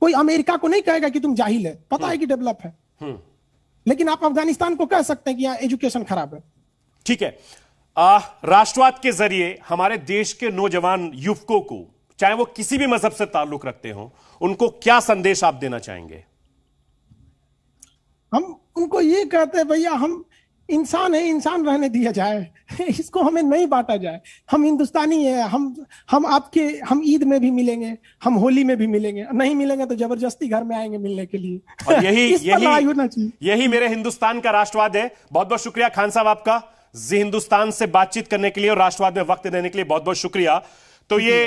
[SPEAKER 3] कोई अमेरिका को नहीं कहेगा कि तुम जाहिल है पता है कि डेवलप है। लेकिन आप अफ़गानिस्तान को कह सकते हैं कि यहाँ एजुकेशन खराब है।
[SPEAKER 1] ठीक है। राष्ट्रवाद के ज़रिए हमारे देश के नौजवान युवकों को चाहे वो किसी भी मज़हब से ताल्लुक रखते हो उनको क्या संदेश आप देना चाहेंगे?
[SPEAKER 3] हम उनको ये कहते हैं भैया हम इंसान है इंसान रहने दिया जाए। इसको हमें नहीं बांटा जाए। हम हिंदुस्तानी है हम हम आपके हम ईद में भी मिलेंगे हम होली में भी मिलेंगे। नहीं मिलेंगे तो ज़बरदस्ती घर में आएँगे मिलने के लिए।
[SPEAKER 1] और यही
[SPEAKER 3] इस होना
[SPEAKER 1] यही
[SPEAKER 3] चाहिए।
[SPEAKER 1] यही मेरे हिंदुस्तान का राष्ट्रवाद है। बहुत बहुत शुक्रिया खान साहब आपका। जी हिंदुस्तान से बातचीत करने के लिए और राष्ट्रवाद में वक्त देने के लिए बहुत बहुत शुक्रिया। तो ये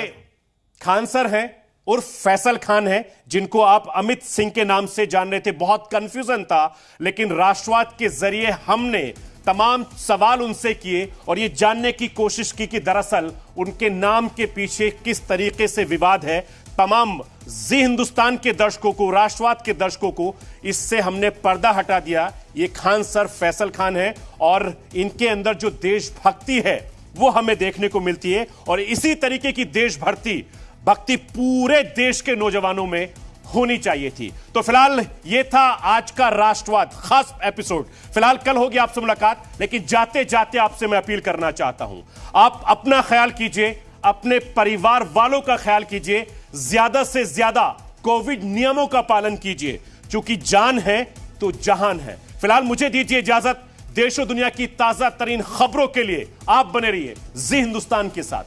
[SPEAKER 1] खान सर हैं उर्फ़ फैसल खान है जिनको आप अमित सिंह के नाम से जान रहे थे। बहुत कंफ्यूजन था लेकिन राष्ट्रवाद के ज़रिए हमने तमाम सवाल उनसे किए और ये जानने की कोशिश की कि दरअसल उनके नाम के पीछे किस तरीके से विवाद है। तमाम जी हिंदुस्तान के दर्शकों को, राष्ट्रवाद के दर्शकों को इससे हमने पर्दा हटा दिया। ये खान सर फैसल खान है और इनके अंदर जो देशभक्ति है, वो हमें देखने को मिलती है। और इसी तरीके की देशभक्ति, भक्ति पूरे देश के नौजवानों में होनी चाहिए थी। तो फ़िलहाल ये था आज का राष्ट्रवाद, खास एपिसोड। फ़िलहाल कल होगी आपसे मुलाकात, लेकिन जाते जाते आपसे मैं अपील करना चाहता हूँ। आप अपना ख्याल कीजिए, अपने परिवार वालों का ख्याल कीजिए ज़्यादा से ज़्यादा कोविड नियमों का पालन कीजिए। क्योंकि जान है तो जहान है। फ़िलहाल मुझे दीजिए इजाज़त। देश दुनिया की ताज़ा तरीन खबरों के लिए आप बने रहिए जी हिंदुस्तान के साथ।